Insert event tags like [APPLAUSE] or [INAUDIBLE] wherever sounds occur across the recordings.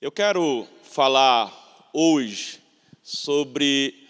Eu quero falar hoje sobre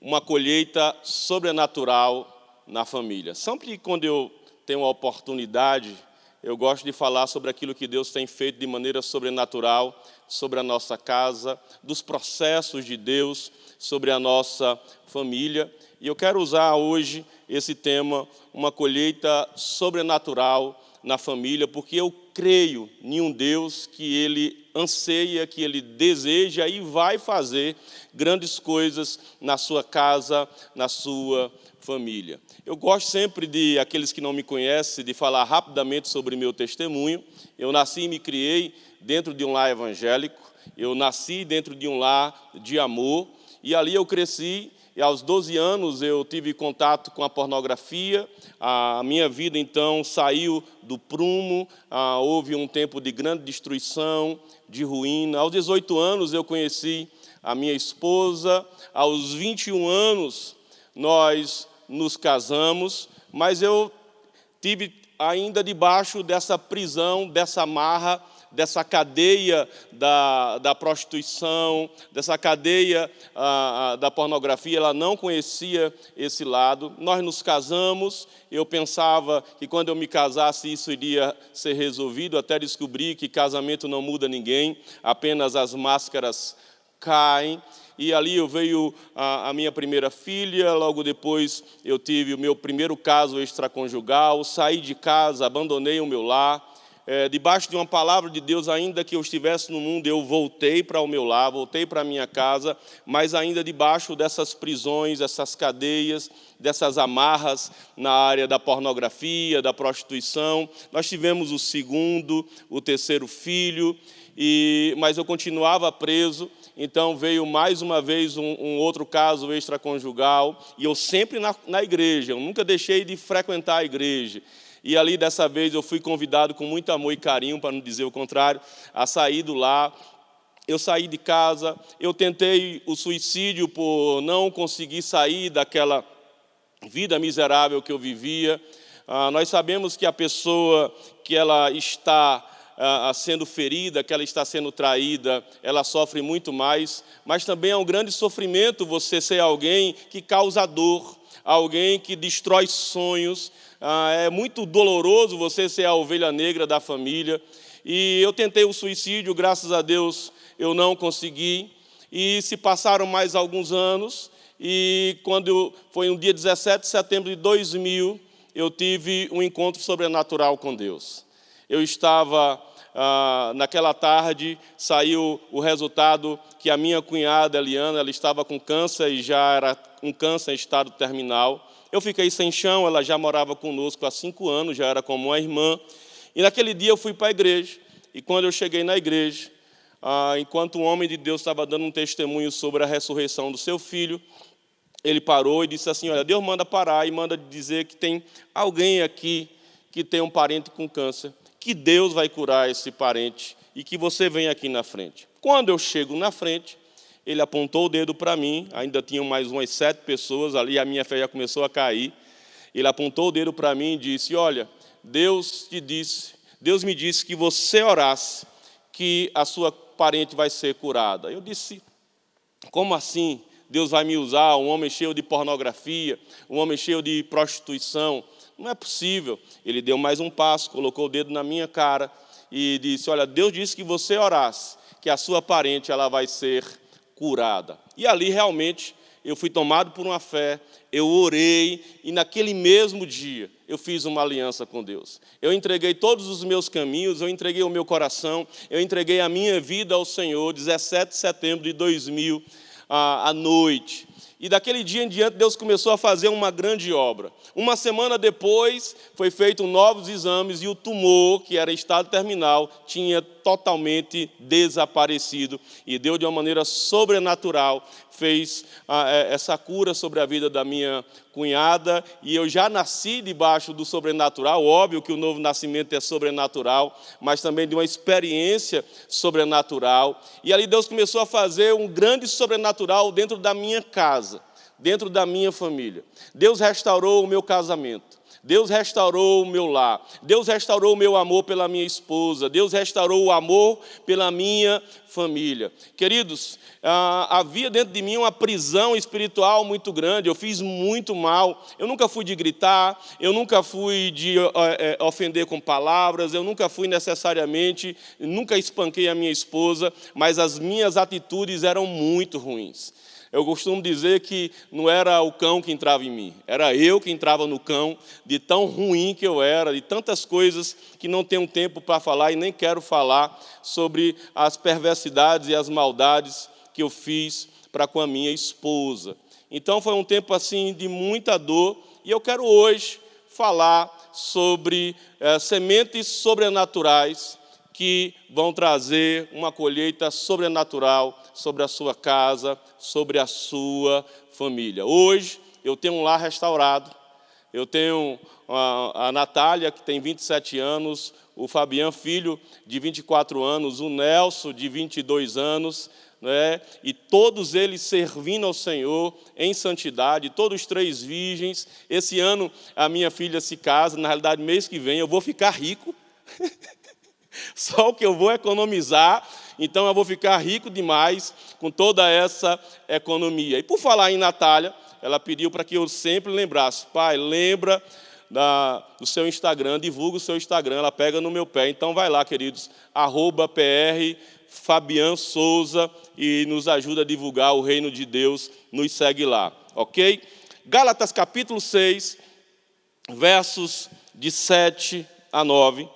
uma colheita sobrenatural na família. Sempre quando eu tenho a oportunidade, eu gosto de falar sobre aquilo que Deus tem feito de maneira sobrenatural sobre a nossa casa, dos processos de Deus sobre a nossa família. E eu quero usar hoje esse tema, uma colheita sobrenatural na família, porque eu creio em um Deus que Ele anseia, que Ele deseja e vai fazer grandes coisas na sua casa, na sua família. Eu gosto sempre de, aqueles que não me conhecem, de falar rapidamente sobre meu testemunho. Eu nasci e me criei dentro de um lar evangélico, eu nasci dentro de um lar de amor, e ali eu cresci aos 12 anos eu tive contato com a pornografia, a minha vida então saiu do prumo, ah, houve um tempo de grande destruição, de ruína. Aos 18 anos eu conheci a minha esposa, aos 21 anos nós nos casamos, mas eu tive ainda debaixo dessa prisão, dessa marra, dessa cadeia da, da prostituição, dessa cadeia ah, ah, da pornografia, ela não conhecia esse lado. Nós nos casamos, eu pensava que quando eu me casasse isso iria ser resolvido, até descobri que casamento não muda ninguém, apenas as máscaras caem. E ali eu veio a, a, minha primeira filha, logo depois eu tive o meu primeiro caso extraconjugal, saí de casa, abandonei o meu lar, é, debaixo de uma palavra de Deus, ainda que eu estivesse no mundo, eu voltei para o meu lar, voltei para a minha casa, mas ainda debaixo dessas prisões, essas cadeias, dessas amarras na área da pornografia, da prostituição. Nós tivemos o segundo, o terceiro filho, e, mas eu continuava preso, então veio mais uma vez um, um outro caso extraconjugal, e eu sempre na, na igreja, eu nunca deixei de frequentar a igreja. E ali, dessa vez, eu fui convidado com muito amor e carinho, para não dizer o contrário, a sair do lar. Eu saí de casa, eu tentei o suicídio por não conseguir sair daquela vida miserável que eu vivia. Ah, nós sabemos que a pessoa que ela está ah, sendo ferida, que ela está sendo traída, ela sofre muito mais, mas também é um grande sofrimento você ser alguém que causa dor, alguém que destrói sonhos, ah, é muito doloroso você ser a ovelha negra da família. E eu tentei o suicídio, graças a Deus eu não consegui. E se passaram mais alguns anos, e quando foi um dia 17 de setembro de 2000, eu tive um encontro sobrenatural com Deus. Eu estava, ah, naquela tarde, saiu o resultado que a minha cunhada, Eliana, ela estava com câncer e já era um câncer em estado terminal. Eu fiquei sem chão, ela já morava conosco há cinco anos, já era como uma irmã. E naquele dia eu fui para a igreja. E quando eu cheguei na igreja, ah, enquanto um homem de Deus estava dando um testemunho sobre a ressurreição do seu filho, ele parou e disse assim, olha, Deus manda parar e manda dizer que tem alguém aqui que tem um parente com câncer, que Deus vai curar esse parente e que você vem aqui na frente. Quando eu chego na frente, ele apontou o dedo para mim, ainda tinham mais umas sete pessoas ali, a minha fé já começou a cair. Ele apontou o dedo para mim e disse, olha, Deus te disse, Deus me disse que você orasse, que a sua parente vai ser curada. Eu disse, como assim? Deus vai me usar, um homem cheio de pornografia, um homem cheio de prostituição. Não é possível. Ele deu mais um passo, colocou o dedo na minha cara e disse, olha, Deus disse que você orasse, que a sua parente ela vai ser curada. E ali realmente eu fui tomado por uma fé, eu orei e naquele mesmo dia eu fiz uma aliança com Deus. Eu entreguei todos os meus caminhos, eu entreguei o meu coração, eu entreguei a minha vida ao Senhor, 17 de setembro de 2000, à noite. E daquele dia em diante, Deus começou a fazer uma grande obra. Uma semana depois, foi feito novos exames e o tumor, que era estado terminal, tinha totalmente desaparecido. E Deus, de uma maneira sobrenatural, fez ah, é, essa cura sobre a vida da minha cunhada. E eu já nasci debaixo do sobrenatural. Óbvio que o novo nascimento é sobrenatural, mas também de uma experiência sobrenatural. E ali Deus começou a fazer um grande sobrenatural dentro da minha casa dentro da minha família. Deus restaurou o meu casamento. Deus restaurou o meu lar, Deus restaurou o meu amor pela minha esposa, Deus restaurou o amor pela minha família. Queridos, ah, havia dentro de mim uma prisão espiritual muito grande, eu fiz muito mal, eu nunca fui de gritar, eu nunca fui de é, ofender com palavras, eu nunca fui necessariamente, nunca espanquei a minha esposa, mas as minhas atitudes eram muito ruins. Eu costumo dizer que não era o cão que entrava em mim, era eu que entrava no cão, de tão ruim que eu era, de tantas coisas que não tenho tempo para falar e nem quero falar sobre as perversidades e as maldades que eu fiz para com a minha esposa. Então foi um tempo assim de muita dor e eu quero hoje falar sobre é, sementes sobrenaturais que vão trazer uma colheita sobrenatural sobre a sua casa, sobre a sua família. Hoje eu tenho um lar restaurado, eu tenho a, Natália, que tem 27 anos, o Fabian, filho de 24 anos, o Nelson, de 22 anos, né? e todos eles servindo ao Senhor em santidade, todos três virgens. Esse ano a minha filha se casa, na realidade, mês que vem eu vou ficar rico. [LAUGHS] [LAUGHS] Só o que eu vou economizar, então eu vou ficar rico demais com toda essa economia. E por falar em Natália, ela pediu para que eu sempre lembrasse, pai, lembra da, do seu Instagram, divulga o seu Instagram, ela pega no meu pé. Então vai lá, queridos, arroba PR Fabian Souza e nos ajuda a divulgar o reino de Deus, nos segue lá, ok? Gálatas capítulo 6, versos de 7 a 9.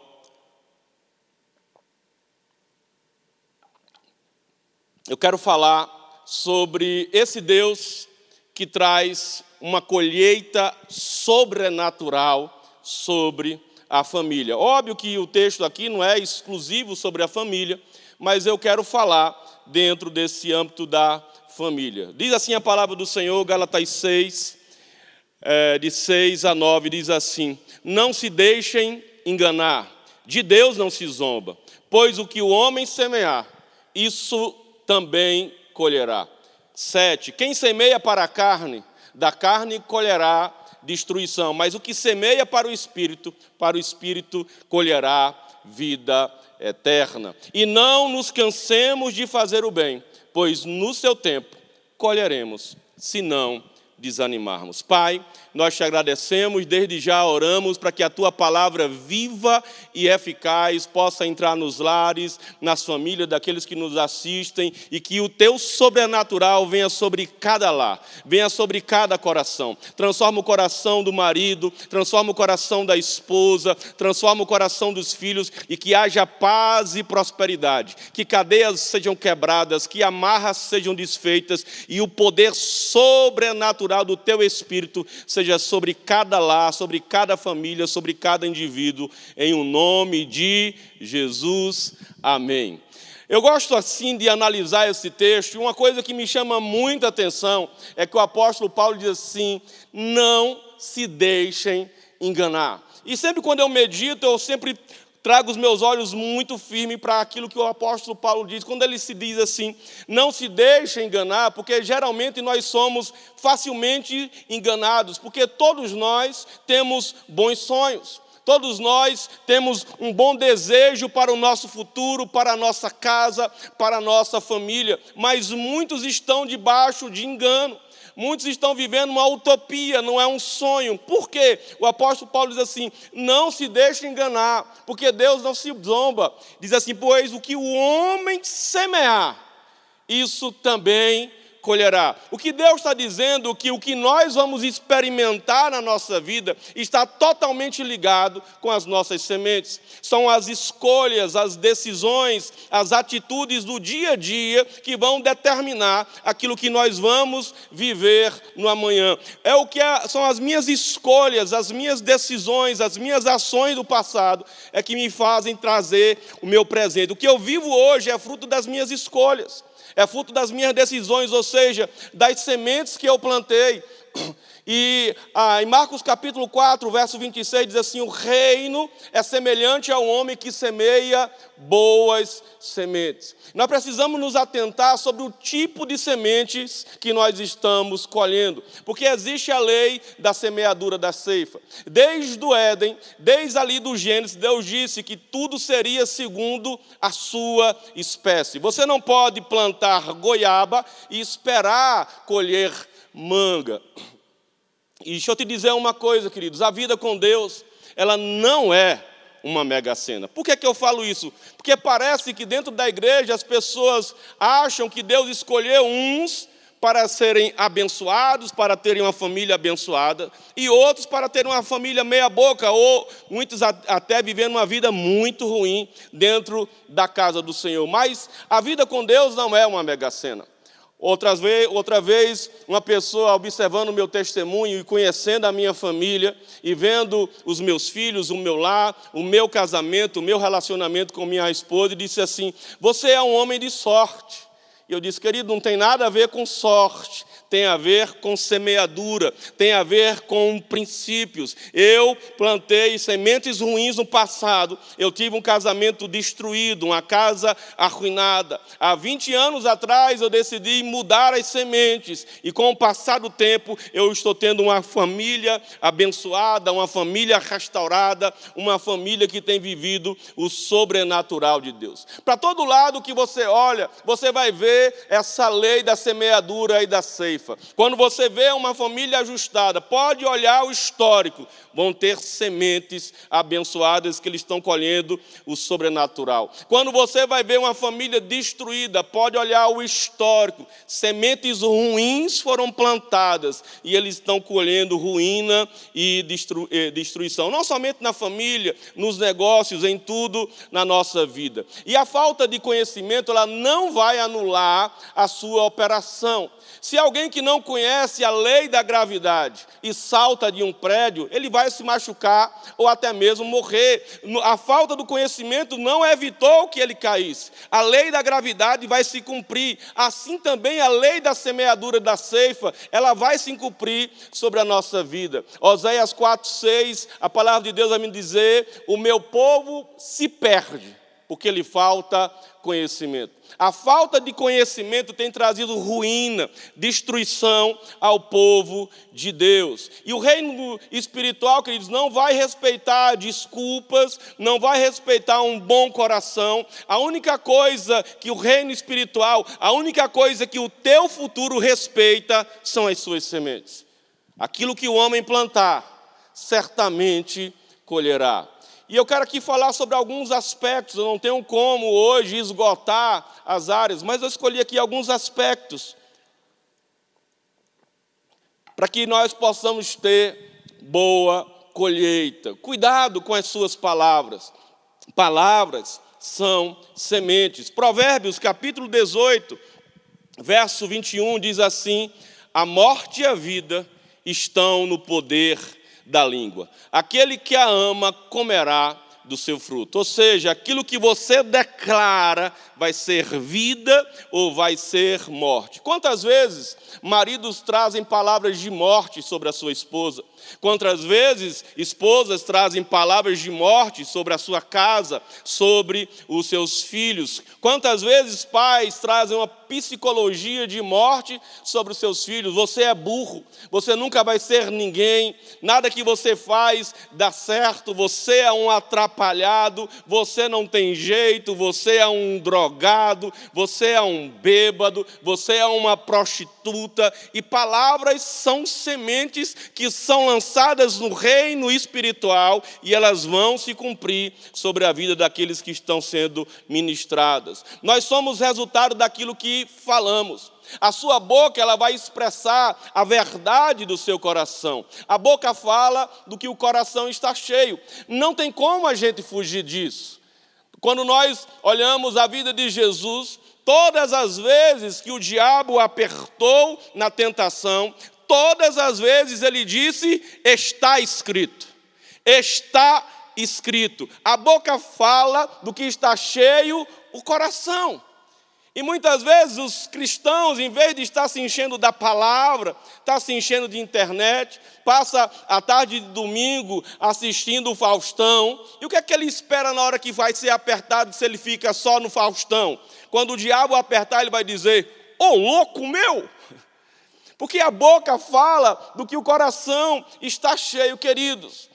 Eu quero falar sobre esse Deus que traz uma colheita sobrenatural sobre a família. Óbvio que o texto aqui não é exclusivo sobre a família, mas eu quero falar dentro desse âmbito da família. Diz assim a palavra do Senhor, Galatas 6, é, de 6 a 9, diz assim, Não se deixem enganar, de Deus não se zomba, pois o que o homem semear, isso também colherá. Sete, quem semeia para a carne, da carne colherá destruição, mas o que semeia para o Espírito, para o Espírito colherá vida eterna. E não nos cansemos de fazer o bem, pois no seu tempo colheremos, se não desanimarmos. Pai, nós te agradecemos, desde já oramos para que a tua palavra viva e eficaz possa entrar nos lares, nas famílias daqueles que nos assistem e que o teu sobrenatural venha sobre cada lar, venha sobre cada coração. Transforma o coração do marido, transforma o coração da esposa, transforma o coração dos filhos e que haja paz e prosperidade, que cadeias sejam quebradas, que amarras sejam desfeitas e o poder sobrenatural do teu espírito seja seja sobre cada lar, sobre cada família, sobre cada indivíduo, em o um nome de Jesus. Amém. Eu gosto assim de analisar esse texto, e uma coisa que me chama muita atenção é que o apóstolo Paulo diz assim: não se deixem enganar. E sempre quando eu medito, eu sempre trago os meus olhos muito firmes para aquilo que o apóstolo Paulo diz, quando ele se diz assim, não se deixe enganar, porque geralmente nós somos facilmente enganados, porque todos nós temos bons sonhos. Todos nós temos um bom desejo para o nosso futuro, para a nossa casa, para a nossa família, mas muitos estão debaixo de engano. Muitos estão vivendo uma utopia, não é um sonho. Por quê? O apóstolo Paulo diz assim: não se deixe enganar, porque Deus não se zomba. Diz assim: pois o que o homem semear, isso também colherá. O que Deus está dizendo que o que nós vamos experimentar na nossa vida está totalmente ligado com as nossas sementes. São as escolhas, as decisões, as atitudes do dia a dia que vão determinar aquilo que nós vamos viver no amanhã. É o que é, são as minhas escolhas, as minhas decisões, as minhas ações do passado é que me fazem trazer o meu presente. O que eu vivo hoje é fruto das minhas escolhas é fruto das minhas decisões, ou seja, das sementes que eu plantei. E ah, em Marcos capítulo 4, verso 26, diz assim: O reino é semelhante ao homem que semeia boas sementes. Nós precisamos nos atentar sobre o tipo de sementes que nós estamos colhendo, porque existe a lei da semeadura da ceifa. Desde o Éden, desde ali do Gênesis, Deus disse que tudo seria segundo a sua espécie. Você não pode plantar goiaba e esperar colher manga. E deixa eu te dizer uma coisa, queridos: a vida com Deus, ela não é uma mega cena. Por que, que eu falo isso? Porque parece que dentro da igreja as pessoas acham que Deus escolheu uns para serem abençoados, para terem uma família abençoada, e outros para terem uma família meia-boca, ou muitos até vivendo uma vida muito ruim dentro da casa do Senhor. Mas a vida com Deus não é uma mega cena. Outra vez, outra vez, uma pessoa observando o meu testemunho e conhecendo a minha família e vendo os meus filhos, o meu lar, o meu casamento, o meu relacionamento com minha esposa, disse assim: Você é um homem de sorte. E eu disse, querido, não tem nada a ver com sorte, tem a ver com semeadura, tem a ver com princípios. Eu plantei sementes ruins no passado, eu tive um casamento destruído, uma casa arruinada. Há 20 anos atrás eu decidi mudar as sementes, e com o passar do tempo eu estou tendo uma família abençoada, uma família restaurada, uma família que tem vivido o sobrenatural de Deus. Para todo lado que você olha, você vai ver essa lei da semeadura e da ceia ceifa. Quando você vê uma família ajustada, pode olhar o histórico, vão ter sementes abençoadas que eles estão colhendo o sobrenatural. Quando você vai ver uma família destruída, pode olhar o histórico, sementes ruins foram plantadas e eles estão colhendo ruína e destru destruição, não somente na família, nos negócios, em tudo na nossa vida. E a falta de conhecimento, ela não vai anular a sua operação. Se alguém que não conhece a lei da gravidade e salta de um prédio, ele vai se machucar ou até mesmo morrer. A falta do conhecimento não evitou que ele caísse. A lei da gravidade vai se cumprir. Assim também a lei da semeadura da ceifa, ela vai se cumprir sobre a nossa vida. Oséias 4:6, a palavra de Deus vai me dizer: "O meu povo se perde porque lhe falta conhecimento. A falta de conhecimento tem trazido ruína, destruição ao povo de Deus. E o reino espiritual, queridos, não vai respeitar desculpas, não vai respeitar um bom coração. A única coisa que o reino espiritual, a única coisa que o teu futuro respeita são as suas sementes. Aquilo que o homem plantar, certamente colherá. E eu quero aqui falar sobre alguns aspectos, eu não tenho como hoje esgotar as áreas, mas eu escolhi aqui alguns aspectos para que nós possamos ter boa colheita. Cuidado com as suas palavras. Palavras são sementes. Provérbios, capítulo 18, verso 21 diz assim: A morte e a vida estão no poder da língua. Aquele que a ama comerá do seu fruto. Ou seja, aquilo que você declara vai ser vida ou vai ser morte. Quantas vezes maridos trazem palavras de morte sobre a sua esposa? Quantas vezes esposas trazem palavras de morte sobre a sua casa, sobre os seus filhos? Quantas vezes pais trazem uma psicologia de morte sobre os seus filhos? Você é burro, você nunca vai ser ninguém, nada que você faz dá certo, você é um atrapalhado, você não tem jeito, você é um drogado, você é um bêbado, você é uma prostituta, e palavras são sementes que são lançadas no reino espiritual e elas vão se cumprir sobre a vida daqueles que estão sendo ministradas. Nós somos resultado daquilo que falamos. A sua boca ela vai expressar a verdade do seu coração. A boca fala do que o coração está cheio. Não tem como a gente fugir disso. Quando nós olhamos a vida de Jesus, todas as vezes que o diabo apertou na tentação, todas as vezes ele disse: está escrito. Está escrito. A boca fala do que está cheio o coração. E muitas vezes os cristãos, em vez de estar se enchendo da palavra, está se enchendo de internet, passa a tarde de domingo assistindo o Faustão. E o que é que ele espera na hora que vai ser apertado se ele fica só no Faustão? Quando o diabo apertar, ele vai dizer: Ô oh, louco meu! Porque a boca fala do que o coração está cheio, queridos.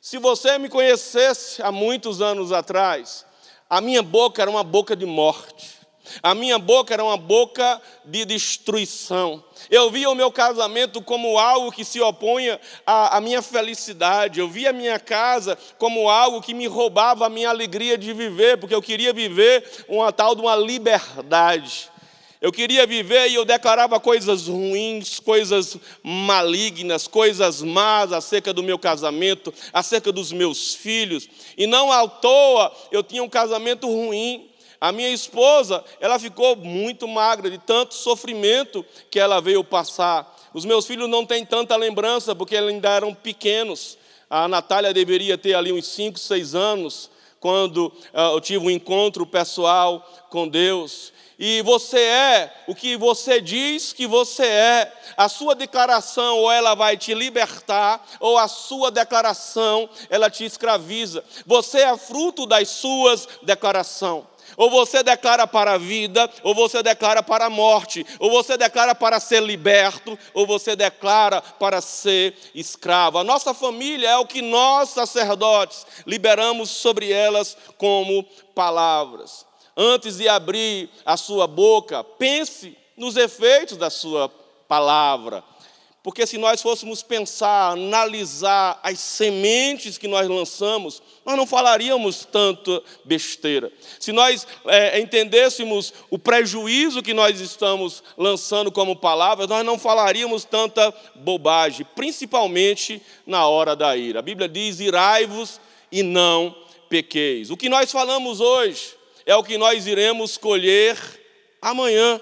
Se você me conhecesse há muitos anos atrás, a minha boca era uma boca de morte. A minha boca era uma boca de destruição. Eu via o meu casamento como algo que se opunha à, à, minha felicidade. Eu via a minha casa como algo que me roubava a minha alegria de viver, porque eu queria viver uma tal de uma liberdade. Eu queria viver e eu declarava coisas ruins, coisas malignas, coisas más acerca do meu casamento, acerca dos meus filhos. E não à toa eu tinha um casamento ruim. A minha esposa, ela ficou muito magra de tanto sofrimento que ela veio passar. Os meus filhos não têm tanta lembrança porque eles ainda eram pequenos. A Natália deveria ter ali uns 5, 6 anos, quando uh, eu tive um encontro pessoal com Deus. E você é o que você diz que você é. A sua declaração ou ela vai te libertar, ou a sua declaração ela te escraviza. Você é fruto das suas declarações. Ou você declara para a vida, ou você declara para a morte, ou você declara para ser liberto, ou você declara para ser escravo. A nossa família é o que nós, sacerdotes, liberamos sobre elas como palavras. Antes de abrir a sua boca, pense nos efeitos da sua palavra. Porque se nós fôssemos pensar, analisar as sementes que nós lançamos, nós não falaríamos tanto besteira. Se nós é, entendêssemos o prejuízo que nós estamos lançando como palavras, nós não falaríamos tanta bobagem, principalmente na hora da ira. A Bíblia diz: irai-vos e não pequeis. O que nós falamos hoje é o que nós iremos colher amanhã.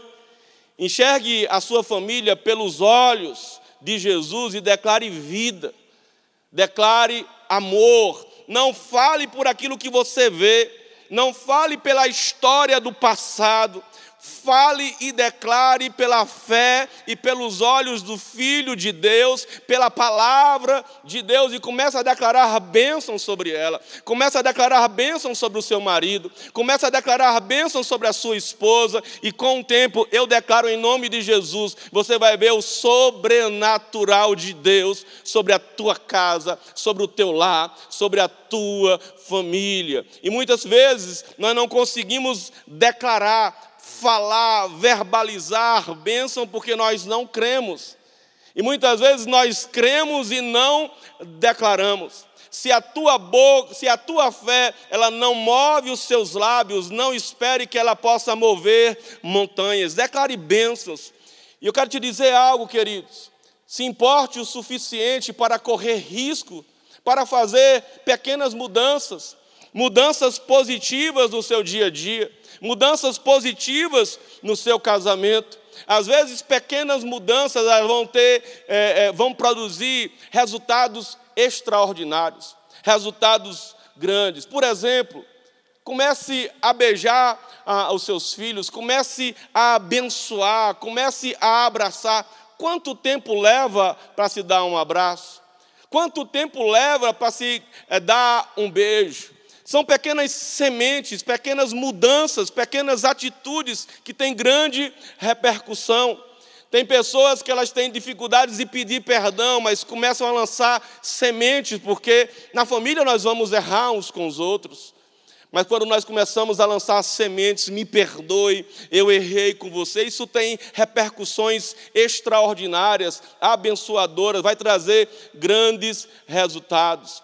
Enxergue a sua família pelos olhos de Jesus e declare vida, declare amor. Não fale por aquilo que você vê, não fale pela história do passado, fale e declare pela fé e pelos olhos do Filho de Deus, pela palavra de Deus, e comece a declarar bênção sobre ela, comece a declarar bênção sobre o seu marido, comece a declarar bênção sobre a sua esposa, e com o tempo eu declaro em nome de Jesus, você vai ver o sobrenatural de Deus sobre a tua casa, sobre o teu lar, sobre a tua família. E muitas vezes nós não conseguimos declarar falar, verbalizar bênção porque nós não cremos. E muitas vezes nós cremos e não declaramos. Se a tua boca, se a tua fé, ela não move os seus lábios, não espere que ela possa mover montanhas. Declare bênçãos. E eu quero te dizer algo, queridos. Se importe o suficiente para correr risco, para fazer pequenas mudanças, mudanças positivas no seu dia a dia mudanças positivas no seu casamento. Às vezes, pequenas mudanças vão ter, é, é, vão produzir resultados extraordinários, resultados grandes. Por exemplo, comece a beijar ah, os seus filhos, comece a abençoar, comece a abraçar. Quanto tempo leva para se dar um abraço? Quanto tempo leva para se é, dar um beijo? São pequenas sementes, pequenas mudanças, pequenas atitudes que têm grande repercussão. Tem pessoas que elas têm dificuldades de pedir perdão, mas começam a lançar sementes, porque na família nós vamos errar uns com os outros. Mas quando nós começamos a lançar sementes, me perdoe, eu errei com você, isso tem repercussões extraordinárias, abençoadoras, vai trazer grandes resultados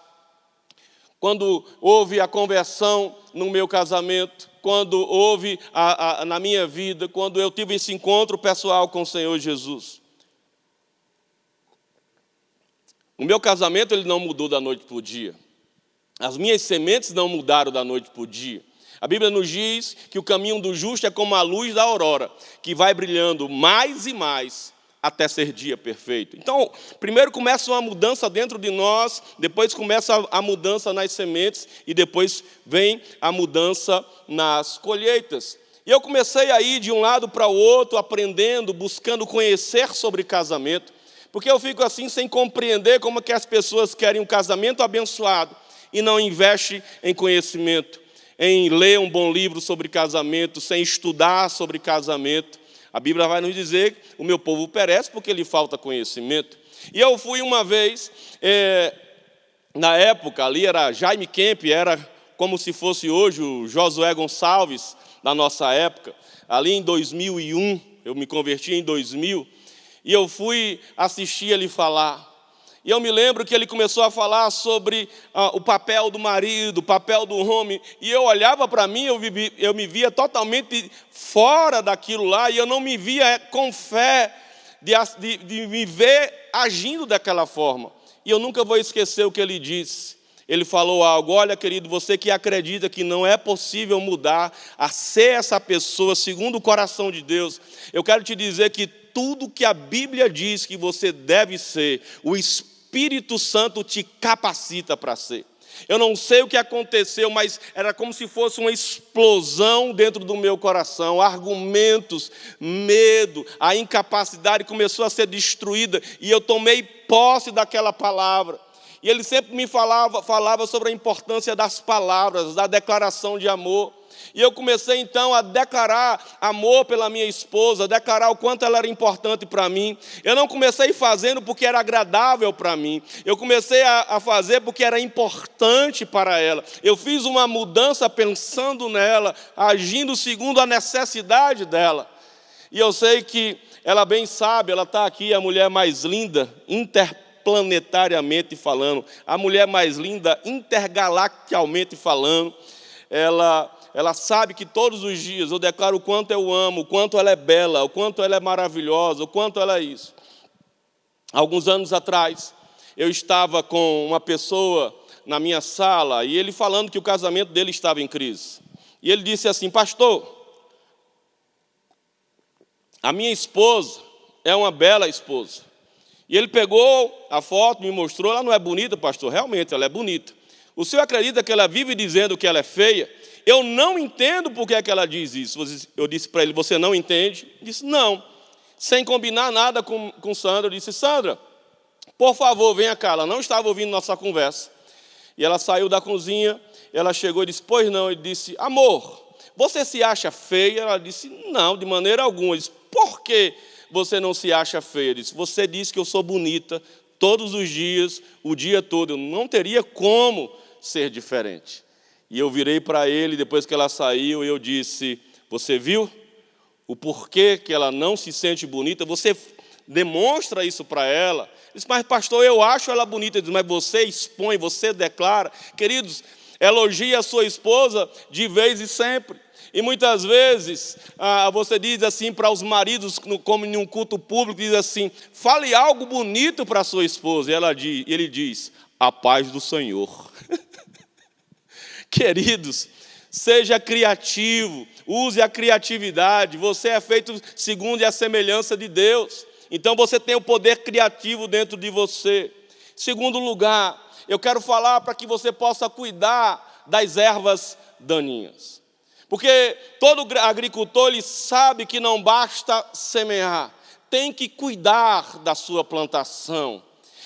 quando houve a conversão no meu casamento, quando houve a, a, na minha vida, quando eu tive esse encontro pessoal com o Senhor Jesus. O meu casamento ele não mudou da noite para o dia. As minhas sementes não mudaram da noite para o dia. A Bíblia nos diz que o caminho do justo é como a luz da aurora, que vai brilhando mais e mais até ser dia perfeito. Então, primeiro começa uma mudança dentro de nós, depois começa a mudança nas sementes e depois vem a mudança nas colheitas. E eu comecei a ir de um lado para o outro, aprendendo, buscando conhecer sobre casamento, porque eu fico assim sem compreender como que as pessoas querem um casamento abençoado e não investem em conhecimento, em ler um bom livro sobre casamento, sem estudar sobre casamento. A Bíblia vai nos dizer que o meu povo perece porque lhe falta conhecimento. E eu fui uma vez, é, na época, ali era Jaime Kemp, era como se fosse hoje o Josué Gonçalves, da nossa época, ali em 2001, eu me converti em 2000, e eu fui assistir ele falar. E eu me lembro que ele começou a falar sobre ah, o papel do marido, o papel do homem, e eu olhava para mim, eu, vivi, eu me via totalmente fora daquilo lá, e eu não me via com fé de, de, de me ver agindo daquela forma. E eu nunca vou esquecer o que ele disse ele falou algo: olha, querido, você que acredita que não é possível mudar a ser essa pessoa segundo o coração de Deus, eu quero te dizer que tudo que a Bíblia diz que você deve ser, o Espírito Santo te capacita para ser. Eu não sei o que aconteceu, mas era como se fosse uma explosão dentro do meu coração. Argumentos, medo, a incapacidade começou a ser destruída e eu tomei posse daquela palavra. E ele sempre me falava, falava sobre a importância das palavras, da declaração de amor. E eu comecei então a declarar amor pela minha esposa, declarar o quanto ela era importante para mim. Eu não comecei fazendo porque era agradável para mim, eu comecei a, a, fazer porque era importante para ela. Eu fiz uma mudança pensando nela, agindo segundo a necessidade dela. E eu sei que ela bem sabe, ela está aqui, a mulher mais linda, interpretada planetariamente falando, a mulher mais linda intergalacticalmente falando, ela, ela sabe que todos os dias eu declaro o quanto eu amo, o quanto ela é bela, o quanto ela é maravilhosa, o quanto ela é isso. Alguns anos atrás, eu estava com uma pessoa na minha sala e ele falando que o casamento dele estava em crise. E ele disse assim: Pastor, a minha esposa é uma bela esposa. E ele pegou a foto, me mostrou, ela não é bonita, pastor, realmente ela é bonita. O senhor acredita que ela vive dizendo que ela é feia? Eu não entendo por que, é que ela diz isso. Eu disse para ele, você não entende? Ele disse, não. Sem combinar nada com, com Sandra, eu disse, Sandra, por favor, venha cá. Ela não estava ouvindo nossa conversa. E ela saiu da cozinha, ela chegou e disse, pois não. Ele disse, amor, você se acha feia? Ela disse, não, de maneira alguma. Ele disse, por quê? você não se acha feia. Disse, você diz que eu sou bonita todos os dias, o dia todo. Eu não teria como ser diferente. E eu virei para ele, depois que ela saiu, eu disse, você viu o porquê que ela não se sente bonita? Você demonstra isso para ela. Disse, mas pastor, eu acho ela bonita. Disse, mas você expõe, você declara. Queridos, elogie a sua esposa de vez e sempre. E muitas vezes ah, você diz assim para os maridos, como em um culto público, diz assim: fale algo bonito para a sua esposa. E ela diz, ele diz: a paz do Senhor. [LAUGHS] [LAUGHS] Queridos, seja criativo, use a criatividade. Você é feito segundo a semelhança de Deus. Então você tem o poder criativo dentro de você. Segundo lugar, eu quero falar para que você possa cuidar das ervas daninhas. Porque todo agricultor ele sabe que não basta semear, tem que cuidar da sua plantação.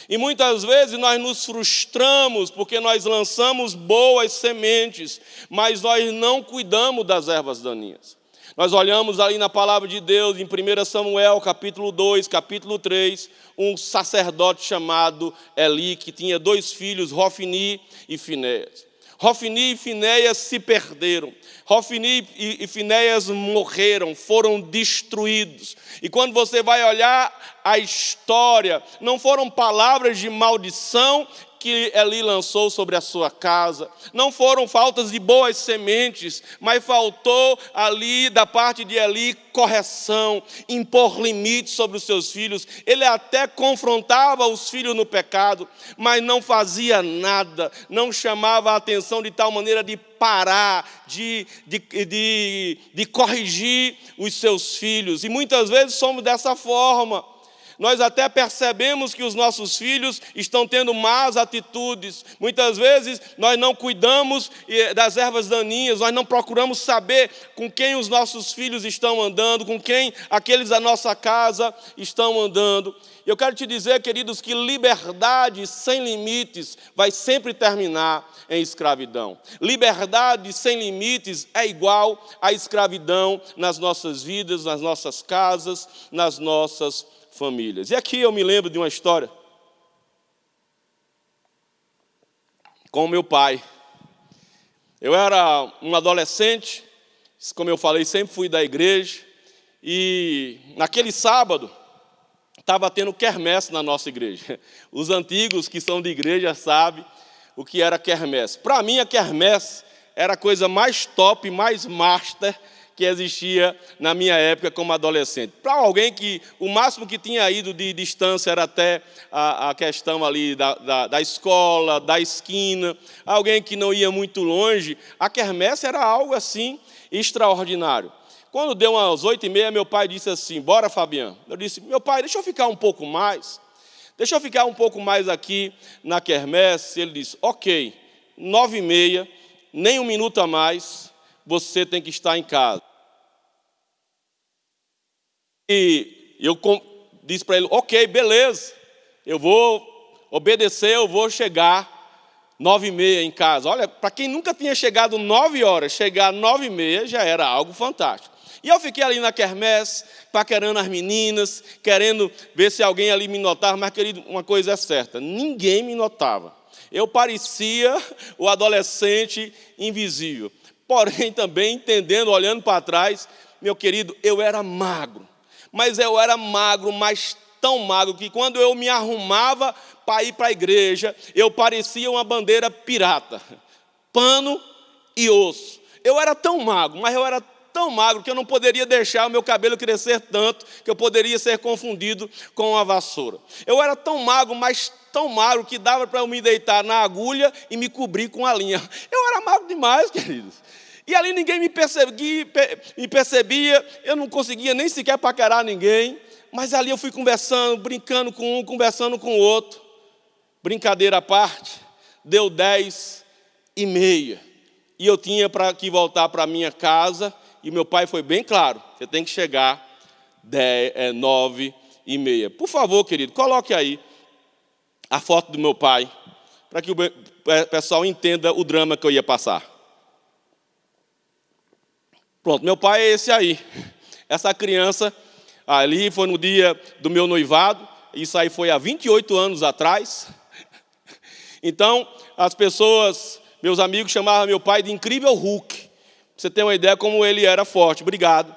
E muitas vezes nós nos frustramos porque nós lançamos boas sementes, mas nós não cuidamos das ervas daninhas. Nós olhamos ali na palavra de Deus, em 1 Samuel, capítulo 2, capítulo 3, um sacerdote chamado Eli, que tinha dois filhos, Rofini e Finéas. Rofini e Finéias se perderam. Rofini e Finéias morreram, foram destruídos. E quando você vai olhar a história, não foram palavras de maldição que Eli lançou sobre a sua casa. Não foram faltas de boas sementes, mas faltou ali da parte de Eli correção, impor limites sobre os seus filhos. Ele até confrontava os filhos no pecado, mas não fazia nada, não chamava a atenção de tal maneira de parar, de, de, de, de corrigir os seus filhos. E muitas vezes somos dessa forma. Nós até percebemos que os nossos filhos estão tendo más atitudes. Muitas vezes nós não cuidamos das ervas daninhas, nós não procuramos saber com quem os nossos filhos estão andando, com quem aqueles da nossa casa estão andando. Eu quero te dizer, queridos, que liberdade sem limites vai sempre terminar em escravidão. Liberdade sem limites é igual à escravidão nas nossas vidas, nas nossas casas, nas nossas famílias. E aqui eu me lembro de uma história com meu pai. Eu era um adolescente, como eu falei, sempre fui da igreja, e naquele sábado, estava tendo quermesse na nossa igreja. [LAUGHS] Os antigos que são de igreja sabem o que era quermesse. Para mim, a quermesse era a coisa mais top, mais master que existia na minha época como adolescente. Para alguém que o máximo que tinha ido de distância era até a, a questão ali da, da, da, escola, da esquina, alguém que não ia muito longe, a quermesse era algo assim extraordinário. Quando deu umas oito e meia, meu pai disse assim, bora Fabiano. Eu disse, meu pai, deixa eu ficar um pouco mais. Deixa eu ficar um pouco mais aqui na quermesse. Ele disse, ok, nove e meia, nem um minuto a mais, você tem que estar em casa. E eu disse para ele, ok, beleza, eu vou obedecer, eu vou chegar nove e meia em casa. Olha, para quem nunca tinha chegado nove horas, chegar nove e meia já era algo fantástico. E eu fiquei ali na quermesse, paquerando as meninas, querendo ver se alguém ali me notava, mas, querido, uma coisa é certa, ninguém me notava. Eu parecia o adolescente invisível. Porém, [LAUGHS] também entendendo, olhando para trás, meu querido, eu era magro. Mas eu era magro, mas tão magro que quando eu me arrumava para ir para a igreja, eu parecia uma bandeira pirata. [LAUGHS] Pano e osso. Eu era tão magro, mas eu era tão magro que eu não poderia deixar o meu cabelo crescer tanto que eu poderia ser confundido com uma vassoura. Eu era tão magro, mas tão magro que dava para eu me deitar na agulha e me cobrir com a linha. Eu era magro demais, [LAUGHS] queridos. E ali ninguém me percebia, me percebia, eu não conseguia nem sequer paquerar ninguém, mas ali eu fui conversando, brincando com um, conversando com o outro. Brincadeira à parte, deu dez e meia. E eu tinha para que voltar para minha casa e meu pai foi bem claro, você tem que chegar dez, é, nove e meia. Por favor, querido, coloque aí a foto do meu pai, para que o pessoal entenda o drama que eu ia passar. Pronto, meu pai é esse aí. Essa criança ali foi no dia do meu noivado, isso aí foi há 28 anos atrás. Então, as pessoas, meus amigos, chamavam meu pai de incrível Hulk você tem uma ideia como ele era forte. Obrigado.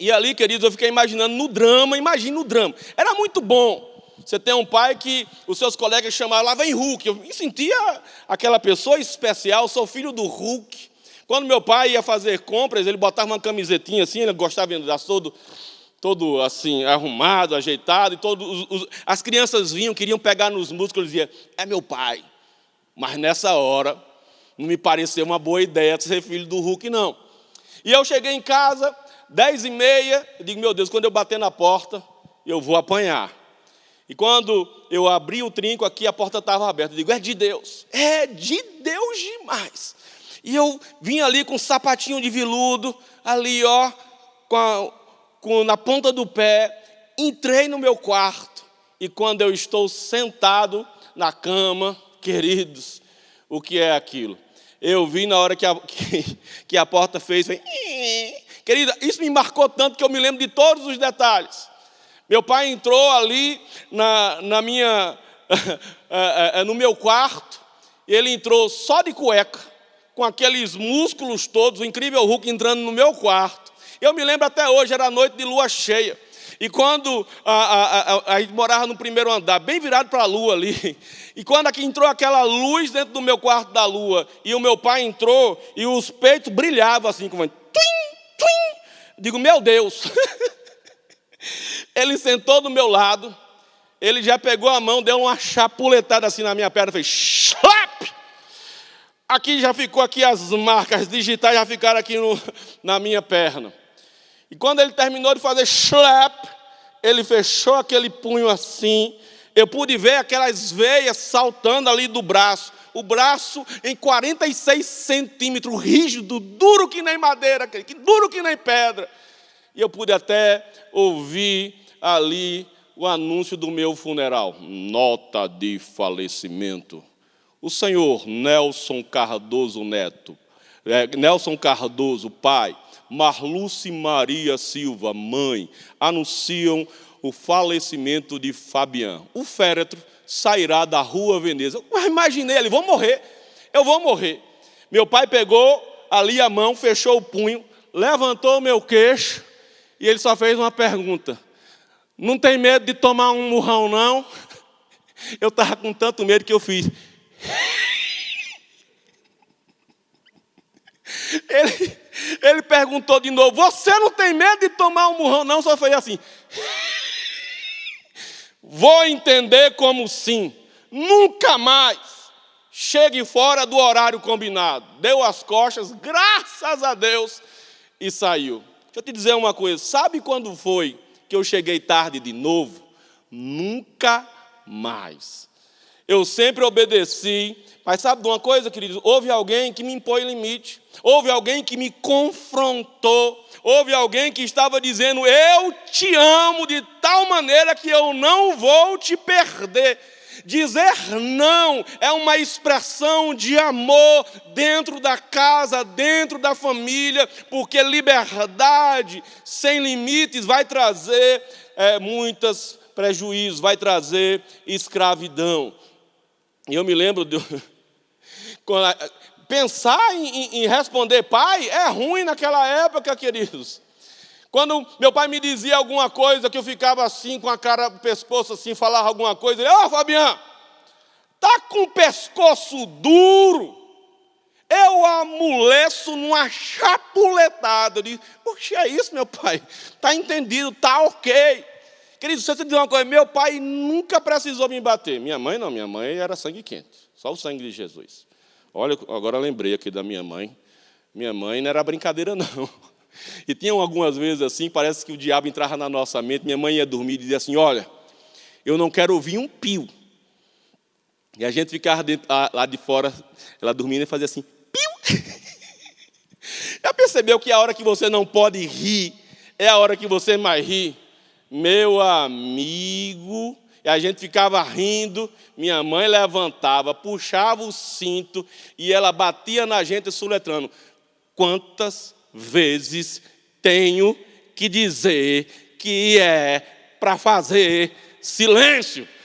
E ali, queridos, eu fiquei imaginando no drama, imagine no drama. Era muito bom. Você tem um pai que os seus colegas chamavam, lá vem Hulk. Eu me sentia aquela pessoa especial, sou filho do Hulk. Quando meu pai ia fazer compras, ele botava uma camisetinha assim, ele gostava de andar todo, todo assim, arrumado, ajeitado, e todo, os, as crianças vinham, queriam pegar nos músculos e diziam, é meu pai. Mas nessa hora, não me pareceu uma boa ideia ser filho do Hulk, não. E eu cheguei em casa, dez e meia, e digo, meu Deus, quando eu bater na porta, eu vou apanhar. E quando eu abri o trinco aqui, a porta estava aberta. Eu digo, é de Deus. É de Deus demais. E eu vim ali com um sapatinho de viludo, ali, ó, com, a, com na ponta do pé, entrei no meu quarto. E quando eu estou sentado na cama, queridos, o que é aquilo? Eu vi na hora que a, [LAUGHS] que, que a porta fez, querida, isso me marcou tanto que eu me lembro de todos os detalhes. Meu pai entrou ali na, na minha, [LAUGHS] é, é, no meu quarto, ele entrou só de cueca, com aqueles músculos todos, o incrível Hulk entrando no meu quarto. Eu me lembro até hoje, era noite de lua cheia. E quando a, a, a, a morava no primeiro andar, bem virado para a lua ali, [LAUGHS] e quando aqui entrou aquela luz dentro do meu quarto da lua, e o meu pai entrou, e os peitos brilhavam assim, como twin, twin. Digo, meu Deus. [LAUGHS] ele sentou do meu lado, ele já pegou a mão, deu uma chapuletada assim na minha perna, fez slap! Aqui já ficou aqui as marcas digitais, já ficaram aqui no, [LAUGHS] na minha perna. E quando ele terminou de fazer slap, ele fechou aquele punho assim, eu pude ver aquelas veias saltando ali do braço, o braço em 46 centímetros, rígido, duro que nem madeira, que duro que nem pedra. E eu pude até ouvir ali o anúncio do meu funeral, nota de falecimento. O senhor Nelson Cardoso Neto, é, Nelson Cardoso, pai, Marluce Maria Silva, mãe, anunciam o falecimento de Fabian. O féretro sairá da rua Veneza. Eu imaginei ele, vou morrer, eu vou morrer. Meu pai pegou ali a mão, fechou o punho, levantou o meu queixo e ele só fez uma pergunta. Não tem medo de tomar um murrão, não? Eu estava com tanto medo que eu fiz. [LAUGHS] Ele, ele perguntou de novo: Você não tem medo de tomar um murrão? Não, só foi assim. Vou entender como sim. Nunca mais chegue fora do horário combinado. Deu as costas, graças a Deus, e saiu. Deixa eu te dizer uma coisa: sabe quando foi que eu cheguei tarde de novo? Nunca mais. Eu sempre obedeci, mas sabe de uma coisa, queridos? Houve alguém que me impôs limite, houve alguém que me confrontou, houve alguém que estava dizendo: Eu te amo de tal maneira que eu não vou te perder. Dizer não é uma expressão de amor dentro da casa, dentro da família, porque liberdade sem limites vai trazer é, muitos prejuízos, vai trazer escravidão. E eu me lembro de. [LAUGHS] Pensar em, em responder pai é ruim naquela época, queridos. Quando meu pai me dizia alguma coisa, que eu ficava assim, com a cara do pescoço assim, falava alguma coisa, ele, ô oh, Fabiano, tá com o pescoço duro. Eu amoleço numa chapuletada. Eu digo, puxa, é isso, meu pai? Está entendido, está ok. Querido, se você dizer uma coisa, meu pai nunca precisou me bater. Minha mãe não, minha mãe era sangue quente, só o sangue de Jesus. Olha, agora lembrei aqui da minha mãe. Minha mãe não era brincadeira, [LAUGHS] não. E tinham algumas vezes assim, parece que o diabo entrava na nossa mente. Minha mãe ia dormir e dizia assim: Olha, eu não quero ouvir um pio. E a gente ficava dentro, lá de fora, ela dormindo e fazia assim: Piu! [LAUGHS] Já percebeu que a hora que você não pode rir é a hora que você mais ri? Meu amigo, e a gente ficava rindo, minha mãe levantava, puxava o cinto e ela batia na gente suletrando. Quantas vezes tenho que dizer que é para fazer silêncio? [LAUGHS]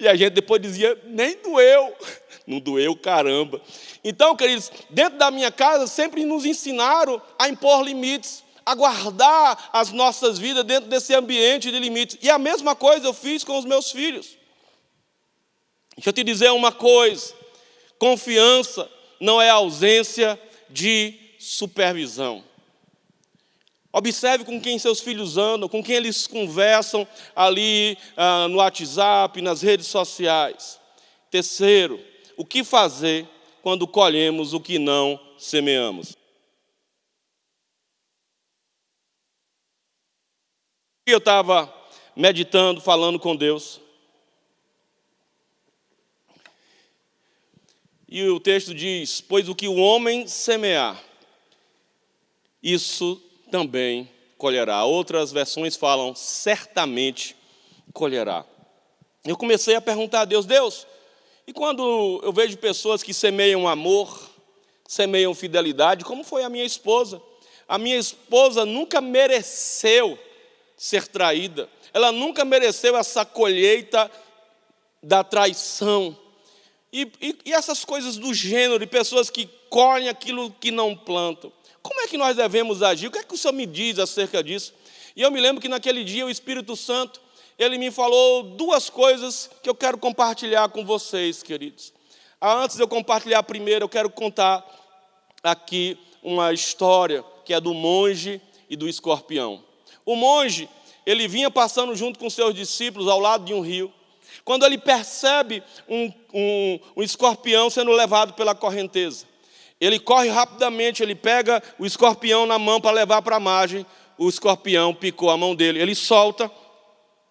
E a gente depois dizia, nem doeu. [LAUGHS] Não doeu, caramba. Então, queridos, dentro da minha casa sempre nos ensinaram a impor limites a guardar as nossas vidas dentro desse ambiente de limites. E a mesma coisa eu fiz com os meus filhos. Deixa eu te dizer uma coisa: confiança não é ausência de supervisão. Observe com quem seus filhos andam, com quem eles conversam ali ah, no WhatsApp, nas redes sociais. Terceiro, o que fazer quando colhemos o que não semeamos? Eu estava meditando, falando com Deus. E o texto diz: Pois o que o homem semear, isso também colherá. Outras versões falam: certamente colherá. Eu comecei a perguntar a Deus: Deus, e quando eu vejo pessoas que semeiam amor, semeiam fidelidade, como foi a minha esposa? A minha esposa nunca mereceu ser traída. Ela nunca mereceu essa colheita da traição. E, e, e, essas coisas do gênero, de pessoas que colhem aquilo que não plantam. Como é que nós devemos agir? O que é que o Senhor me diz acerca disso? E eu me lembro que naquele dia o Espírito Santo, ele me falou duas coisas que eu quero compartilhar com vocês, queridos. Ah, antes de eu compartilhar a primeira, eu quero contar aqui uma história que é do monge e do escorpião. O monge, ele vinha passando junto com seus discípulos ao lado de um rio. Quando ele percebe um, um, um escorpião sendo levado pela correnteza, ele corre rapidamente, ele pega o escorpião na mão para levar para a margem, o escorpião picou a mão dele. Ele solta,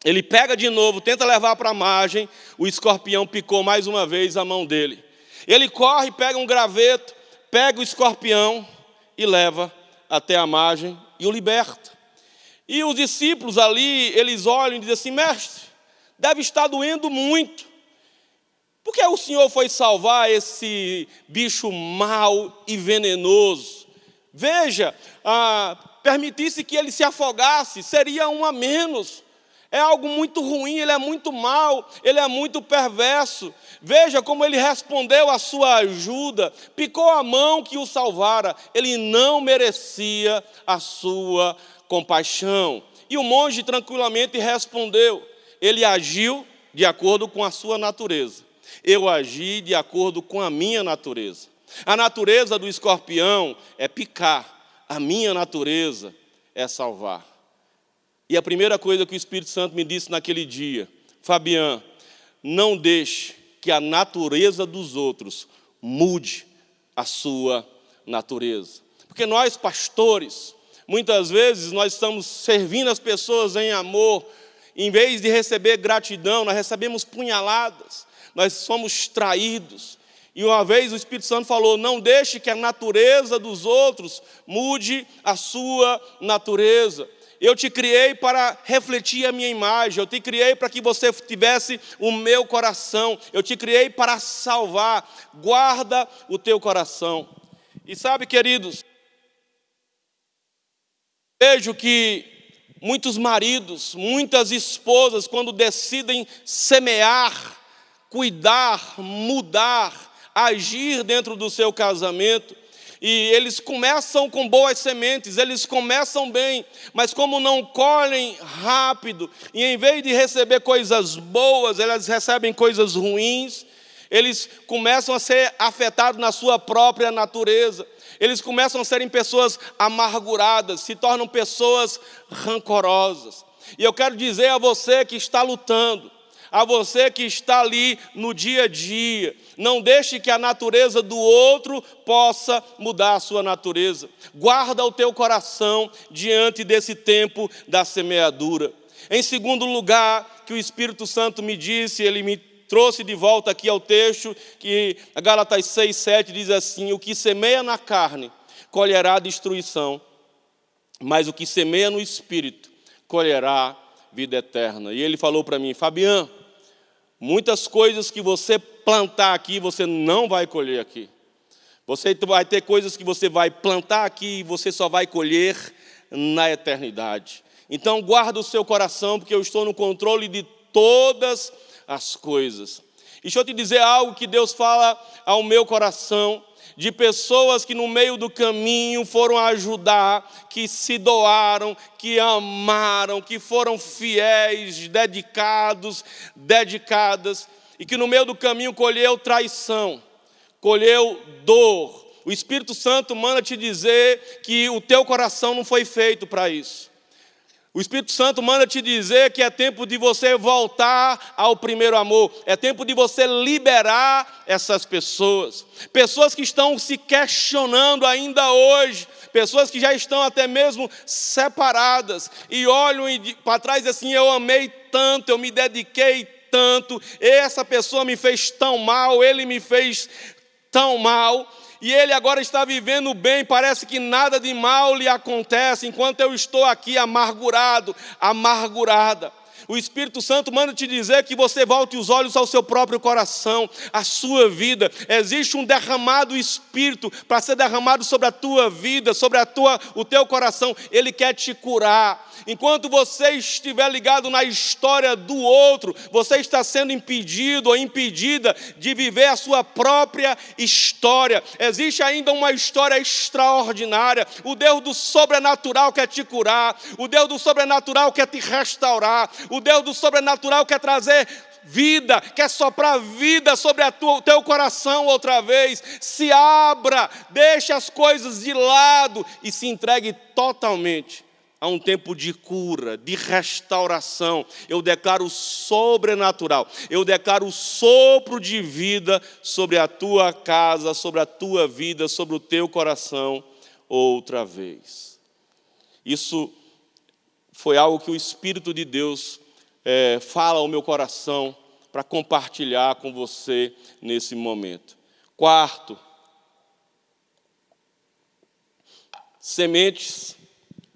ele pega de novo, tenta levar para a margem, o escorpião picou mais uma vez a mão dele. Ele corre, pega um graveto, pega o escorpião e leva até a margem e o liberta. E os discípulos ali, eles olham e dizem assim, mestre, deve estar doendo muito. Por que o Senhor foi salvar esse bicho mau e venenoso? Veja, ah, permitisse que ele se afogasse, seria um a menos. É algo muito ruim, ele é muito mau, ele é muito perverso. Veja como ele respondeu à sua ajuda, picou a mão que o salvara, ele não merecia a sua compaixão. E o monge tranquilamente respondeu: ele agiu de acordo com a sua natureza, eu agi de acordo com a minha natureza. A natureza do escorpião é picar, a minha natureza é salvar. E a primeira coisa que o Espírito Santo me disse naquele dia, Fabian, não deixe que a natureza dos outros mude a sua natureza. Porque nós, pastores, muitas vezes nós estamos servindo as pessoas em amor, em vez de receber gratidão, nós recebemos punhaladas, nós somos traídos. E uma vez o Espírito Santo falou: não deixe que a natureza dos outros mude a sua natureza. Eu te criei para refletir a minha imagem, eu te criei para que você tivesse o meu coração, eu te criei para salvar. Guarda o teu coração. E sabe, queridos, vejo que muitos maridos, muitas esposas, quando decidem semear, cuidar, mudar, agir dentro do seu casamento, e eles começam com boas sementes, eles começam bem, mas como não colhem rápido, e em vez de receber coisas boas, elas recebem coisas ruins, eles começam a ser afetados na sua própria natureza, eles começam a serem pessoas amarguradas, se tornam pessoas rancorosas. E eu quero dizer a você que está lutando, a você que está ali no dia a dia. Não deixe que a natureza do outro possa mudar a sua natureza. Guarda o teu coração diante desse tempo da semeadura. Em segundo lugar, que o Espírito Santo me disse, ele me trouxe de volta aqui ao texto, que a Gálatas 6, 7 diz assim: O que semeia na carne colherá destruição, mas o que semeia no espírito colherá vida eterna. E ele falou para mim, Fabiano, Muitas coisas que você plantar aqui, você não vai colher aqui. Você vai ter coisas que você vai plantar aqui e você só vai colher na eternidade. Então guarda o seu coração, porque eu estou no controle de todas as coisas. E deixa eu te dizer algo que Deus fala ao meu coração de pessoas que no meio do caminho foram ajudar, que se doaram, que amaram, que foram fiéis, dedicados, dedicadas, e que no meio do caminho colheu traição, colheu dor. O Espírito Santo manda te dizer que o teu coração não foi feito para isso. O Espírito Santo manda te dizer que é tempo de você voltar ao primeiro amor, é tempo de você liberar essas pessoas, pessoas que estão se questionando ainda hoje, pessoas que já estão até mesmo separadas. E olham para trás assim: eu amei tanto, eu me dediquei tanto, essa pessoa me fez tão mal, ele me fez tão mal e ele agora está vivendo bem, parece que nada de mal lhe acontece, enquanto eu estou aqui amargurado, amargurada. O Espírito Santo manda te dizer que você volte os olhos ao seu próprio coração, à sua vida. Existe um derramado Espírito para ser derramado sobre a tua vida, sobre a tua, o teu coração. Ele quer te curar. Enquanto você estiver ligado na história do outro, você está sendo impedido ou impedida de viver a sua própria história. Existe ainda uma história extraordinária. O Deus do sobrenatural quer te curar. O Deus do sobrenatural quer te restaurar. Deus do sobrenatural quer trazer vida, quer soprar vida sobre o teu coração outra vez. Se abra, deixe as coisas de lado e se entregue totalmente a um tempo de cura, de restauração. Eu declaro sobrenatural, eu declaro sopro de vida sobre a tua casa, sobre a tua vida, sobre o teu coração outra vez. Isso foi algo que o Espírito de Deus é, fala ao meu coração para compartilhar com você nesse momento. Quarto, sementes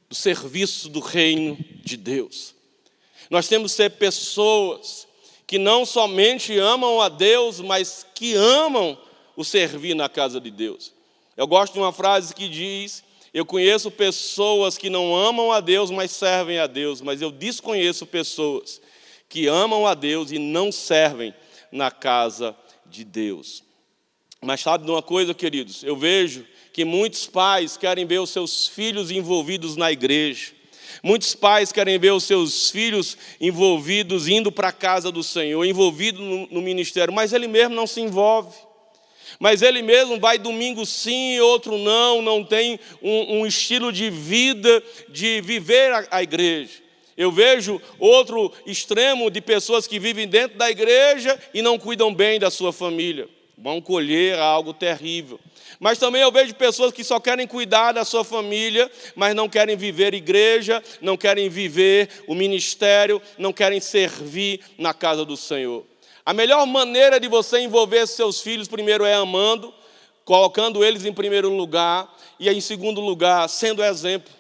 do serviço do reino de Deus. Nós temos que ser pessoas que não somente amam a Deus, mas que amam o servir na casa de Deus. Eu gosto de uma frase que diz: Eu conheço pessoas que não amam a Deus, mas servem a Deus, mas eu desconheço pessoas que amam a Deus e não servem na casa de Deus. Mas sabe de uma coisa, queridos? Eu vejo que muitos pais querem ver os seus filhos envolvidos na igreja. Muitos pais querem ver os seus filhos envolvidos, indo para a casa do Senhor, envolvido no, no, ministério, mas ele mesmo não se envolve. Mas ele mesmo vai domingo sim, outro não, não tem um, um estilo de vida, de viver a, a igreja. Eu vejo outro extremo de pessoas que vivem dentro da igreja e não cuidam bem da sua família. Vão colher algo terrível. Mas também eu vejo pessoas que só querem cuidar da sua família, mas não querem viver igreja, não querem viver o ministério, não querem servir na casa do Senhor. A melhor maneira de você envolver seus filhos, primeiro é amando, colocando eles em primeiro lugar, e em segundo lugar, sendo exemplo.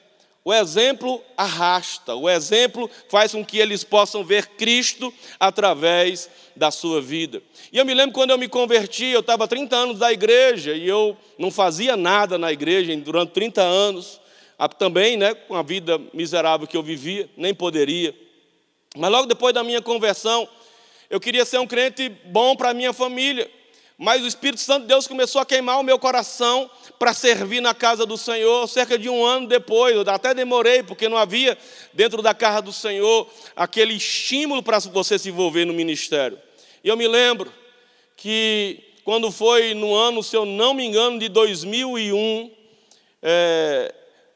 O exemplo arrasta, o exemplo faz com que eles possam ver Cristo através da sua vida. E eu me lembro quando eu me converti, eu estava 30 anos da igreja e eu não fazia nada na igreja durante 30 anos, também né, com a vida miserável que eu vivia, nem poderia. Mas logo depois da minha conversão, eu queria ser um crente bom para a minha família. Mas o Espírito Santo de Deus começou a queimar o meu coração para servir na casa do Senhor, cerca de um ano depois, eu até demorei, porque não havia dentro da casa do Senhor aquele estímulo para você se envolver no ministério. E eu me lembro que quando foi no ano, se eu não me engano, de 2001, é,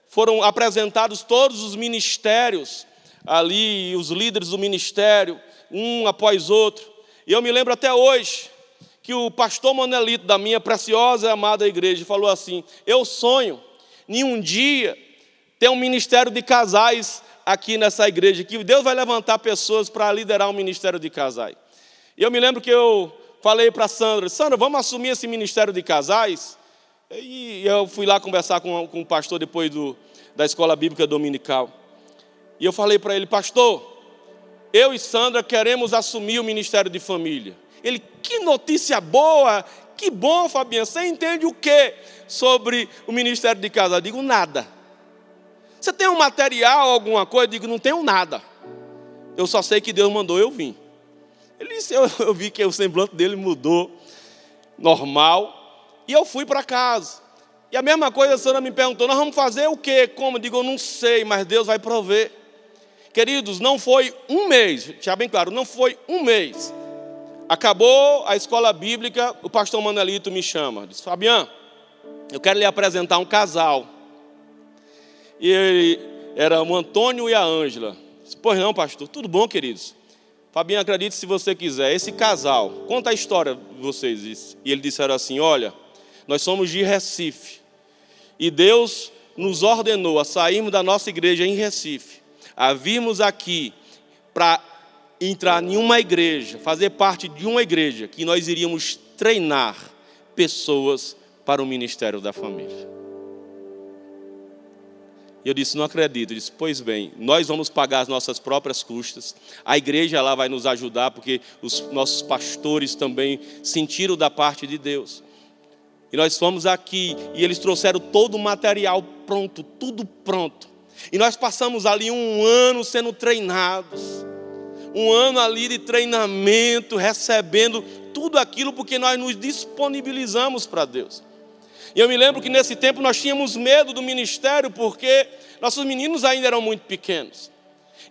foram apresentados todos os ministérios ali, os líderes do ministério, um após outro. E eu me lembro até hoje, que o pastor Manelito, da minha preciosa e amada igreja, falou assim: Eu sonho em um dia ter um ministério de casais aqui nessa igreja, que Deus vai levantar pessoas para liderar um ministério de casais. E eu me lembro que eu falei para Sandra: Sandra, vamos assumir esse ministério de casais? E eu fui lá conversar com, com o pastor depois do, da escola bíblica dominical. E eu falei para ele: Pastor, eu e Sandra queremos assumir o ministério de família. Ele, que notícia boa, que bom, Fabiano. Você entende o que sobre o ministério de casa? Eu digo, nada. Você tem um material, alguma coisa? Eu digo, não tenho nada. Eu só sei que Deus mandou eu vir. Ele disse, eu, eu vi que o semblante dele mudou, normal. E eu fui para casa. E a mesma coisa a senhora me perguntou, nós vamos fazer o quê? Como? Eu digo, eu não sei, mas Deus vai prover. Queridos, não foi um mês, já bem claro, não foi um mês Acabou a escola bíblica, o pastor Manelito me chama. Diz, Fabiano, eu quero lhe apresentar um casal. E ele, era o Antônio e a Ângela. Pois não, pastor, tudo bom, queridos? Fabiano, acredite se você quiser. Esse casal, conta a história de vocês. E eles disseram assim: Olha, nós somos de Recife. E Deus nos ordenou a sairmos da nossa igreja em Recife, a virmos aqui para entrar em uma igreja, fazer parte de uma igreja, que nós iríamos treinar pessoas para o ministério da família. E eu disse, não acredito. Eu disse, pois bem, nós vamos pagar as nossas próprias custas. A igreja lá vai nos ajudar, porque os nossos pastores também sentiram da parte de Deus. E nós fomos aqui e eles trouxeram todo o material pronto, tudo pronto. E nós passamos ali um ano sendo treinados um ano ali de treinamento, recebendo tudo aquilo porque nós nos disponibilizamos para Deus. E eu me lembro que nesse tempo nós tínhamos medo do ministério porque nossos meninos ainda eram muito pequenos.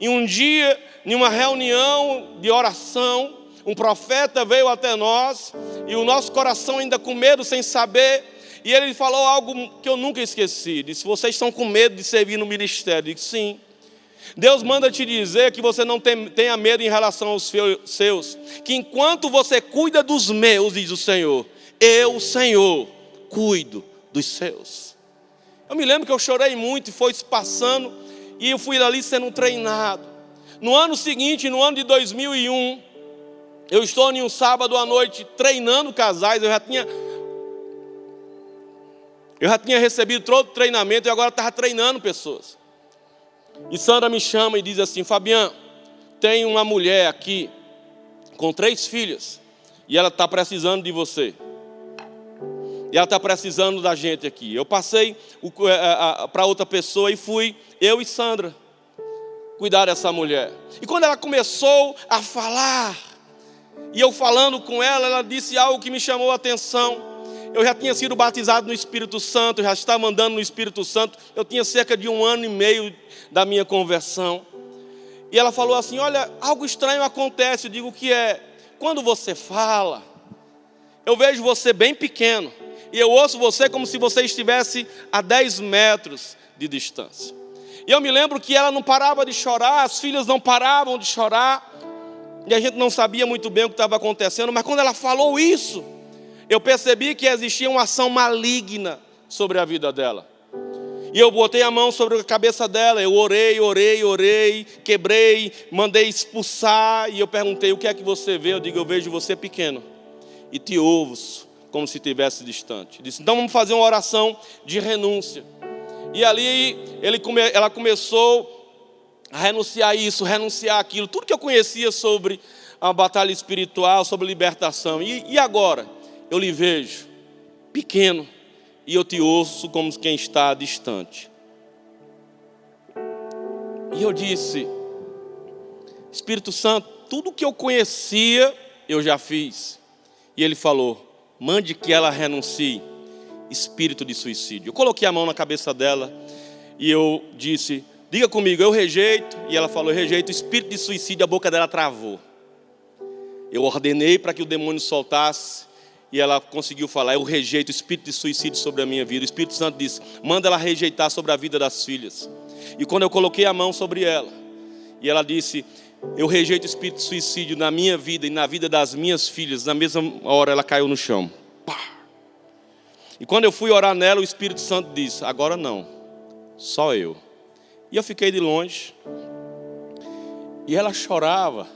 E um dia, em uma reunião de oração, um profeta veio até nós e o nosso coração ainda com medo, sem saber, e ele falou algo que eu nunca esqueci. Disse: Vocês estão com medo de servir no ministério? Eu disse: Sim. Deus manda te dizer que você não tenha medo em relação aos seus, que enquanto você cuida dos meus, diz o Senhor, eu, Senhor, cuido dos seus. Eu me lembro que eu chorei muito e foi se passando, E eu fui ali sendo treinado. No ano seguinte, no ano de 2001, eu estou em um sábado à noite treinando casais. Eu já tinha eu já tinha recebido todo o treinamento e agora estava treinando pessoas. E Sandra me chama e diz assim: Fabiano, tem uma mulher aqui com três filhas e ela está precisando de você. E ela está precisando da gente aqui. Eu passei é, para outra pessoa e fui, eu e Sandra, cuidar dessa mulher. E quando ela começou a falar, e eu falando com ela, ela disse algo que me chamou a atenção eu já tinha sido batizado no Espírito Santo, já estava andando no Espírito Santo. Eu tinha cerca de um ano e meio da minha conversão. E ela falou assim: Olha, algo estranho acontece. Eu digo: O que é? Quando você fala, eu vejo você bem pequeno. E eu ouço você como se você estivesse a 10 metros de distância. E eu me lembro que ela não parava de chorar, as filhas não paravam de chorar. E a gente não sabia muito bem o que estava acontecendo, mas quando ela falou isso, eu percebi que existia uma ação maligna sobre a vida dela. E eu botei a mão sobre a cabeça dela, eu orei, orei, orei, quebrei, mandei expulsar, e eu perguntei: o que é que você vê? Eu digo: eu vejo você pequeno, e te ouvo como se estivesse distante. Disse: então vamos fazer uma oração de renúncia. E ali ele, ela começou a renunciar a isso, renunciar aquilo, tudo que eu conhecia sobre a batalha espiritual, sobre libertação. E, e agora? Eu lhe vejo pequeno e eu te ouço como quem está distante. E eu disse, Espírito Santo, tudo que eu conhecia, eu já fiz. E ele falou: mande que ela renuncie, espírito de suicídio. Eu coloquei a mão na cabeça dela e eu disse: diga comigo, eu rejeito. E ela falou: eu rejeito, espírito de suicídio. A boca dela travou. Eu ordenei para que o demônio soltasse e ela conseguiu falar: Eu rejeito o espírito de suicídio sobre a minha vida. O Espírito Santo disse: Manda ela rejeitar sobre a vida das filhas. E quando eu coloquei a mão sobre ela, e ela disse: Eu rejeito o espírito de suicídio na minha vida e na vida das minhas filhas, na mesma hora ela caiu no chão. Pá. E quando eu fui orar nela, o Espírito Santo disse: Agora não, só eu. E eu fiquei de longe. E ela chorava,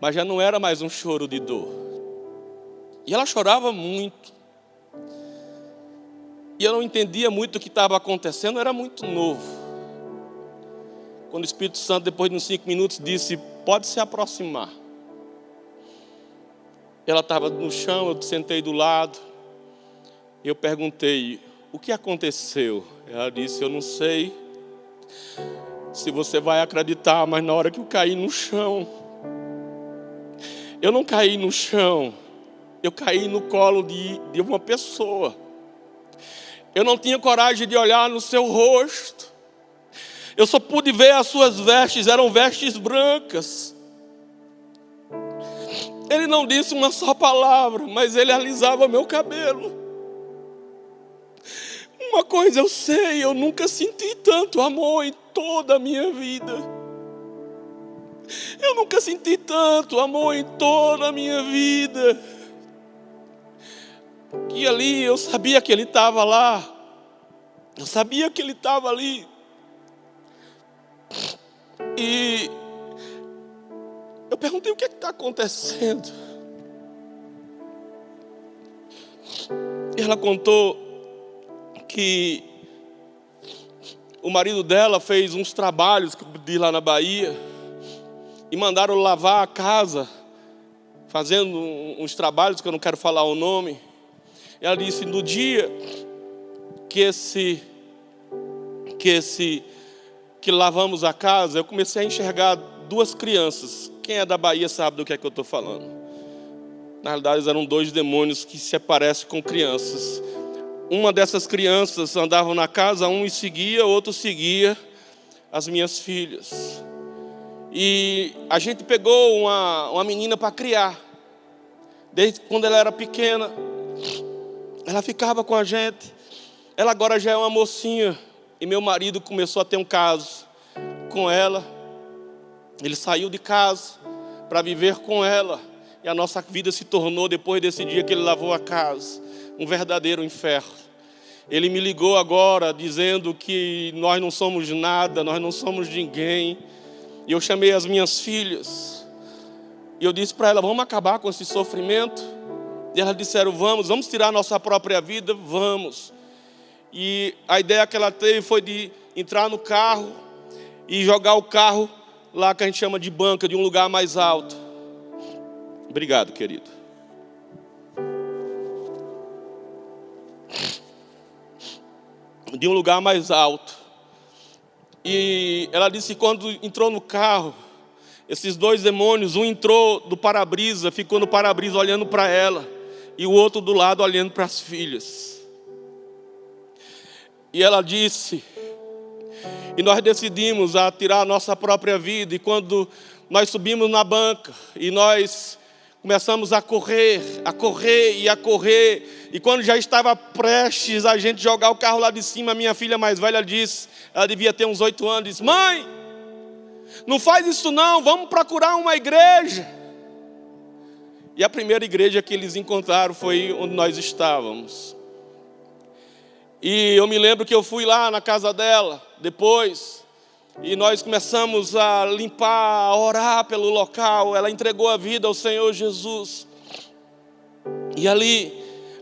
mas já não era mais um choro de dor e ela chorava muito. E eu não entendia muito o que estava acontecendo, eu era muito novo. Quando o Espírito Santo, depois de uns cinco minutos, disse: Pode se aproximar. Ela estava no chão, eu sentei do lado. Eu perguntei: O que aconteceu? Ela disse: Eu não sei se você vai acreditar, mas na hora que eu caí no chão, eu não caí no chão, eu caí no colo de, de uma pessoa. Eu não tinha coragem de olhar no seu rosto. Eu só pude ver as suas vestes, eram vestes brancas. Ele não disse uma só palavra, mas ele alisava meu cabelo. Uma coisa eu sei, eu nunca senti tanto amor em toda a minha vida. Eu nunca senti tanto amor em toda a minha vida que ali eu sabia que ele estava lá, eu sabia que ele estava ali. E eu perguntei o que é está acontecendo. E ela contou que o marido dela fez uns trabalhos de lá na Bahia e mandaram lavar a casa, fazendo uns trabalhos que eu não quero falar o nome. Ela disse: no dia que esse, que esse, que lavamos a casa, eu comecei a enxergar duas crianças. Quem é da Bahia sabe do que é que eu estou falando. Na realidade, eram dois demônios que se aparecem com crianças. Uma dessas crianças andava na casa, um seguia, outro seguia as minhas filhas. E a gente pegou uma, uma menina para criar, desde quando ela era pequena. Ela ficava com a gente. Ela agora já é uma mocinha. E meu marido começou a ter um caso com ela. Ele saiu de casa para viver com ela. E a nossa vida se tornou, depois desse dia que ele lavou a casa, um verdadeiro inferno. Ele me ligou agora dizendo que nós não somos nada, nós não somos ninguém. E eu chamei as minhas filhas. E eu disse para ela: vamos acabar com esse sofrimento. E elas disseram: vamos, vamos tirar nossa própria vida, vamos. E a ideia que ela teve foi de entrar no carro e jogar o carro lá que a gente chama de banca, de um lugar mais alto. Obrigado, querido. De um lugar mais alto. E ela disse que quando entrou no carro, esses dois demônios, um entrou do para-brisa, ficou no para-brisa olhando para ela, e o outro do lado olhando para as filhas. E ela disse e nós decidimos a tirar a nossa própria vida. E quando nós subimos na banca e nós começamos a correr, a correr e a correr. E quando já estava prestes a gente jogar o carro lá de cima, minha filha mais velha disse, ela devia ter uns oito anos, disse, mãe, não faz isso não, vamos procurar uma igreja. E a primeira igreja que eles encontraram foi onde nós estávamos. E eu me lembro que eu fui lá na casa dela, depois, e nós começamos a limpar, a orar pelo local. Ela entregou a vida ao Senhor Jesus. E ali,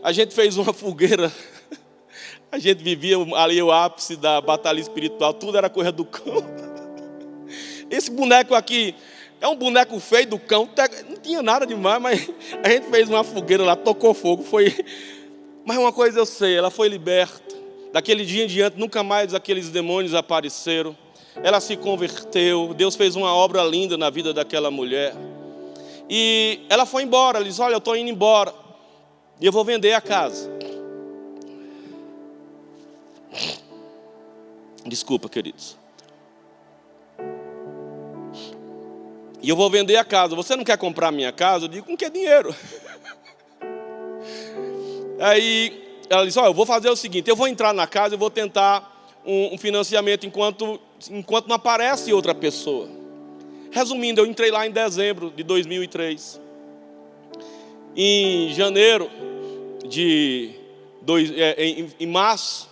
a gente fez uma [LAUGHS] fogueira. A gente vivia ali o ápice da batalha espiritual, tudo era coisa do cão. [LAUGHS] Esse boneco aqui é um boneco feio do cão, não tinha nada demais, mas [LAUGHS] a gente fez uma fogueira lá, tocou fogo, foi. [LAUGHS] Mas uma coisa eu sei, ela foi liberta. Daquele dia em diante, nunca mais aqueles demônios apareceram. Ela se converteu. Deus fez uma obra linda na vida daquela mulher. E ela foi embora. Ela disse: Olha, eu estou indo embora. E eu vou vender a casa. Desculpa, queridos. E eu vou vender a casa. Você não quer comprar a minha casa? Eu digo: Com que dinheiro? Aí ela disse: Olha, eu vou fazer o seguinte: eu vou entrar na casa e vou tentar um, um financiamento enquanto, enquanto não aparece outra pessoa. Resumindo, eu entrei lá em dezembro de 2003. Em janeiro de. Dois, é, em, em março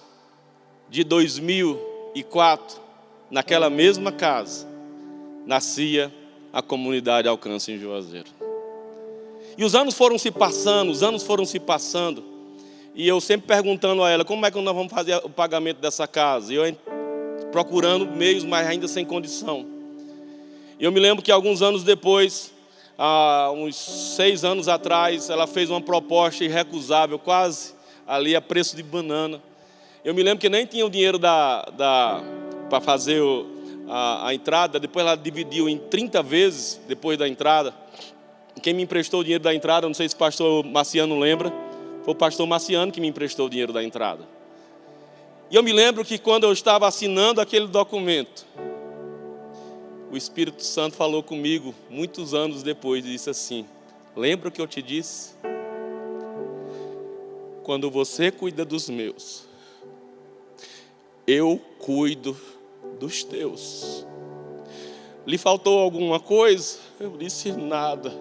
de 2004, naquela mesma casa, nascia a comunidade Alcance em Juazeiro. E os anos foram se passando, os anos foram se passando. E eu sempre perguntando a ela, como é que nós vamos fazer o pagamento dessa casa? E eu procurando meios, mas ainda sem condição. E eu me lembro que alguns anos depois, há uns seis anos atrás, ela fez uma proposta irrecusável, quase ali a preço de banana. Eu me lembro que nem tinha o dinheiro da, da, para fazer o, a, a entrada, depois ela dividiu em 30 vezes depois da entrada. Quem me emprestou o dinheiro da entrada, não sei se o pastor Marciano lembra, foi o pastor Marciano que me emprestou o dinheiro da entrada. E eu me lembro que quando eu estava assinando aquele documento, o Espírito Santo falou comigo muitos anos depois e disse assim: Lembra o que eu te disse? Quando você cuida dos meus, eu cuido dos teus. Lhe faltou alguma coisa? Eu disse nada.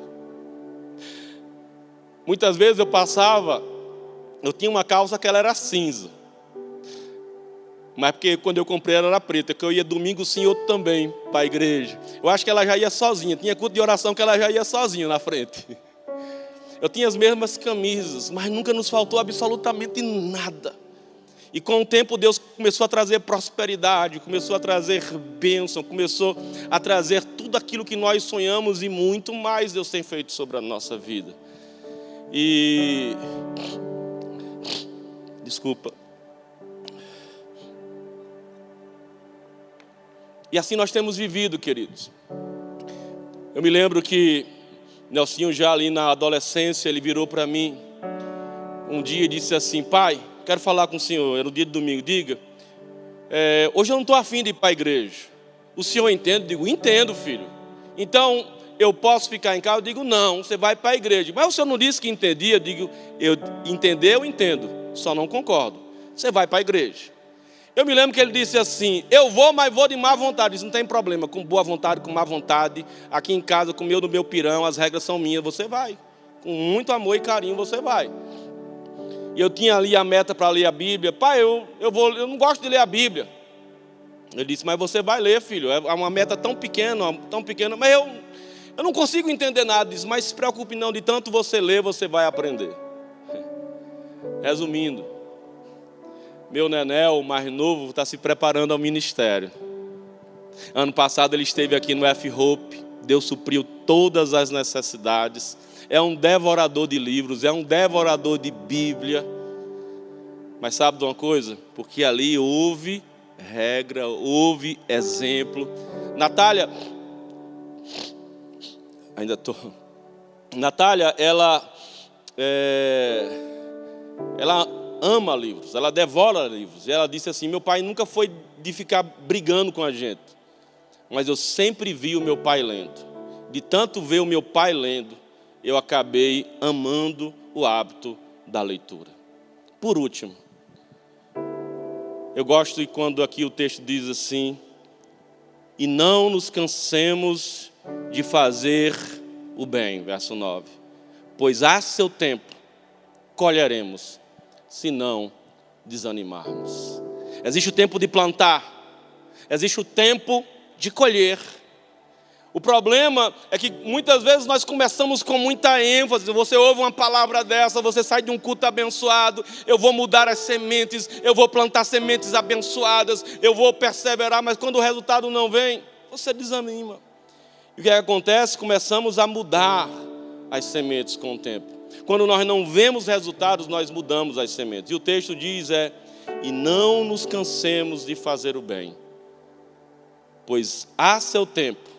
Muitas vezes eu passava eu tinha uma calça que ela era cinza. Mas porque quando eu comprei ela era preta, que eu ia domingo sim, outro também, para a igreja. Eu acho que ela já ia sozinha, tinha culto de oração que ela já ia sozinha na frente. Eu tinha as mesmas camisas, mas nunca nos faltou absolutamente nada. E com o tempo Deus começou a trazer prosperidade, começou a trazer bênção, começou a trazer tudo aquilo que nós sonhamos e muito mais Deus tem feito sobre a nossa vida. E Desculpa. E assim nós temos vivido, queridos. Eu me lembro que Nelsinho já ali na adolescência, ele virou para mim um dia e disse assim, pai, quero falar com o senhor, era o dia de domingo, diga, é, hoje eu não estou afim de ir para a igreja. O senhor entende? Digo, entendo, filho. Então, eu posso ficar em casa? Eu digo, não, você vai para a igreja. Mas o senhor não disse que entendia? Eu digo, eu entender, eu entendo só não concordo. Você vai para a igreja. Eu me lembro que ele disse assim: Eu vou, mas vou de má vontade. Isso não tem problema, com boa vontade, com má vontade. Aqui em casa, com o meu do meu pirão, as regras são minhas. Você vai. Com muito amor e carinho, você vai. E eu tinha ali a meta para ler a Bíblia. Pai, eu, eu, vou, eu não gosto de ler a Bíblia. Ele disse, mas você vai ler, filho. É uma meta tão pequena, tão pequena. Mas eu, eu não consigo entender nada disso. Mas se preocupe não, de tanto você ler, você vai aprender. [LAUGHS] Resumindo, meu Nenel, o mais novo, está se preparando ao ministério. Ano passado ele esteve aqui no F-Hope. Deus supriu todas as necessidades é um devorador de livros, é um devorador de Bíblia. Mas sabe de uma coisa? Porque ali houve regra, houve exemplo. Natália, ainda estou. Natália, ela, é, ela ama livros, ela devora livros. E ela disse assim: Meu pai nunca foi de ficar brigando com a gente, mas eu sempre vi o meu pai lendo. De tanto ver o meu pai lendo, eu acabei amando o hábito da leitura. Por último, eu gosto de quando aqui o texto diz assim: e não nos cansemos de fazer o bem, verso 9, pois a seu tempo colheremos, se não desanimarmos. Existe o tempo de plantar, existe o tempo de colher. O problema é que muitas vezes nós começamos com muita ênfase. Você ouve uma palavra dessa, você sai de um culto abençoado. Eu vou mudar as sementes, eu vou plantar sementes abençoadas, eu vou perseverar, mas quando o resultado não vem, você desanima. E o que acontece? Começamos a mudar as sementes com o tempo. Quando nós não vemos resultados, nós mudamos as sementes. E o texto diz é: "E não nos cansemos de fazer o bem, pois há seu tempo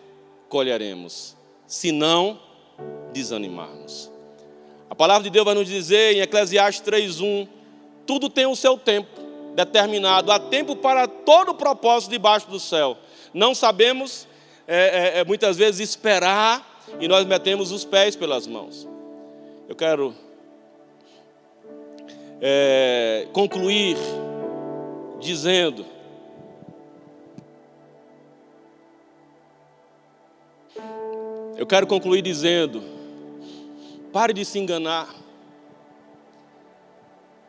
colheremos, se não desanimarmos. A palavra de Deus vai nos dizer em Eclesiastes 3:1, tudo tem o seu tempo determinado, há tempo para todo o propósito debaixo do céu. Não sabemos é, é, é, muitas vezes esperar e nós metemos os pés pelas mãos. Eu quero é, concluir dizendo Eu quero concluir dizendo: pare de se enganar,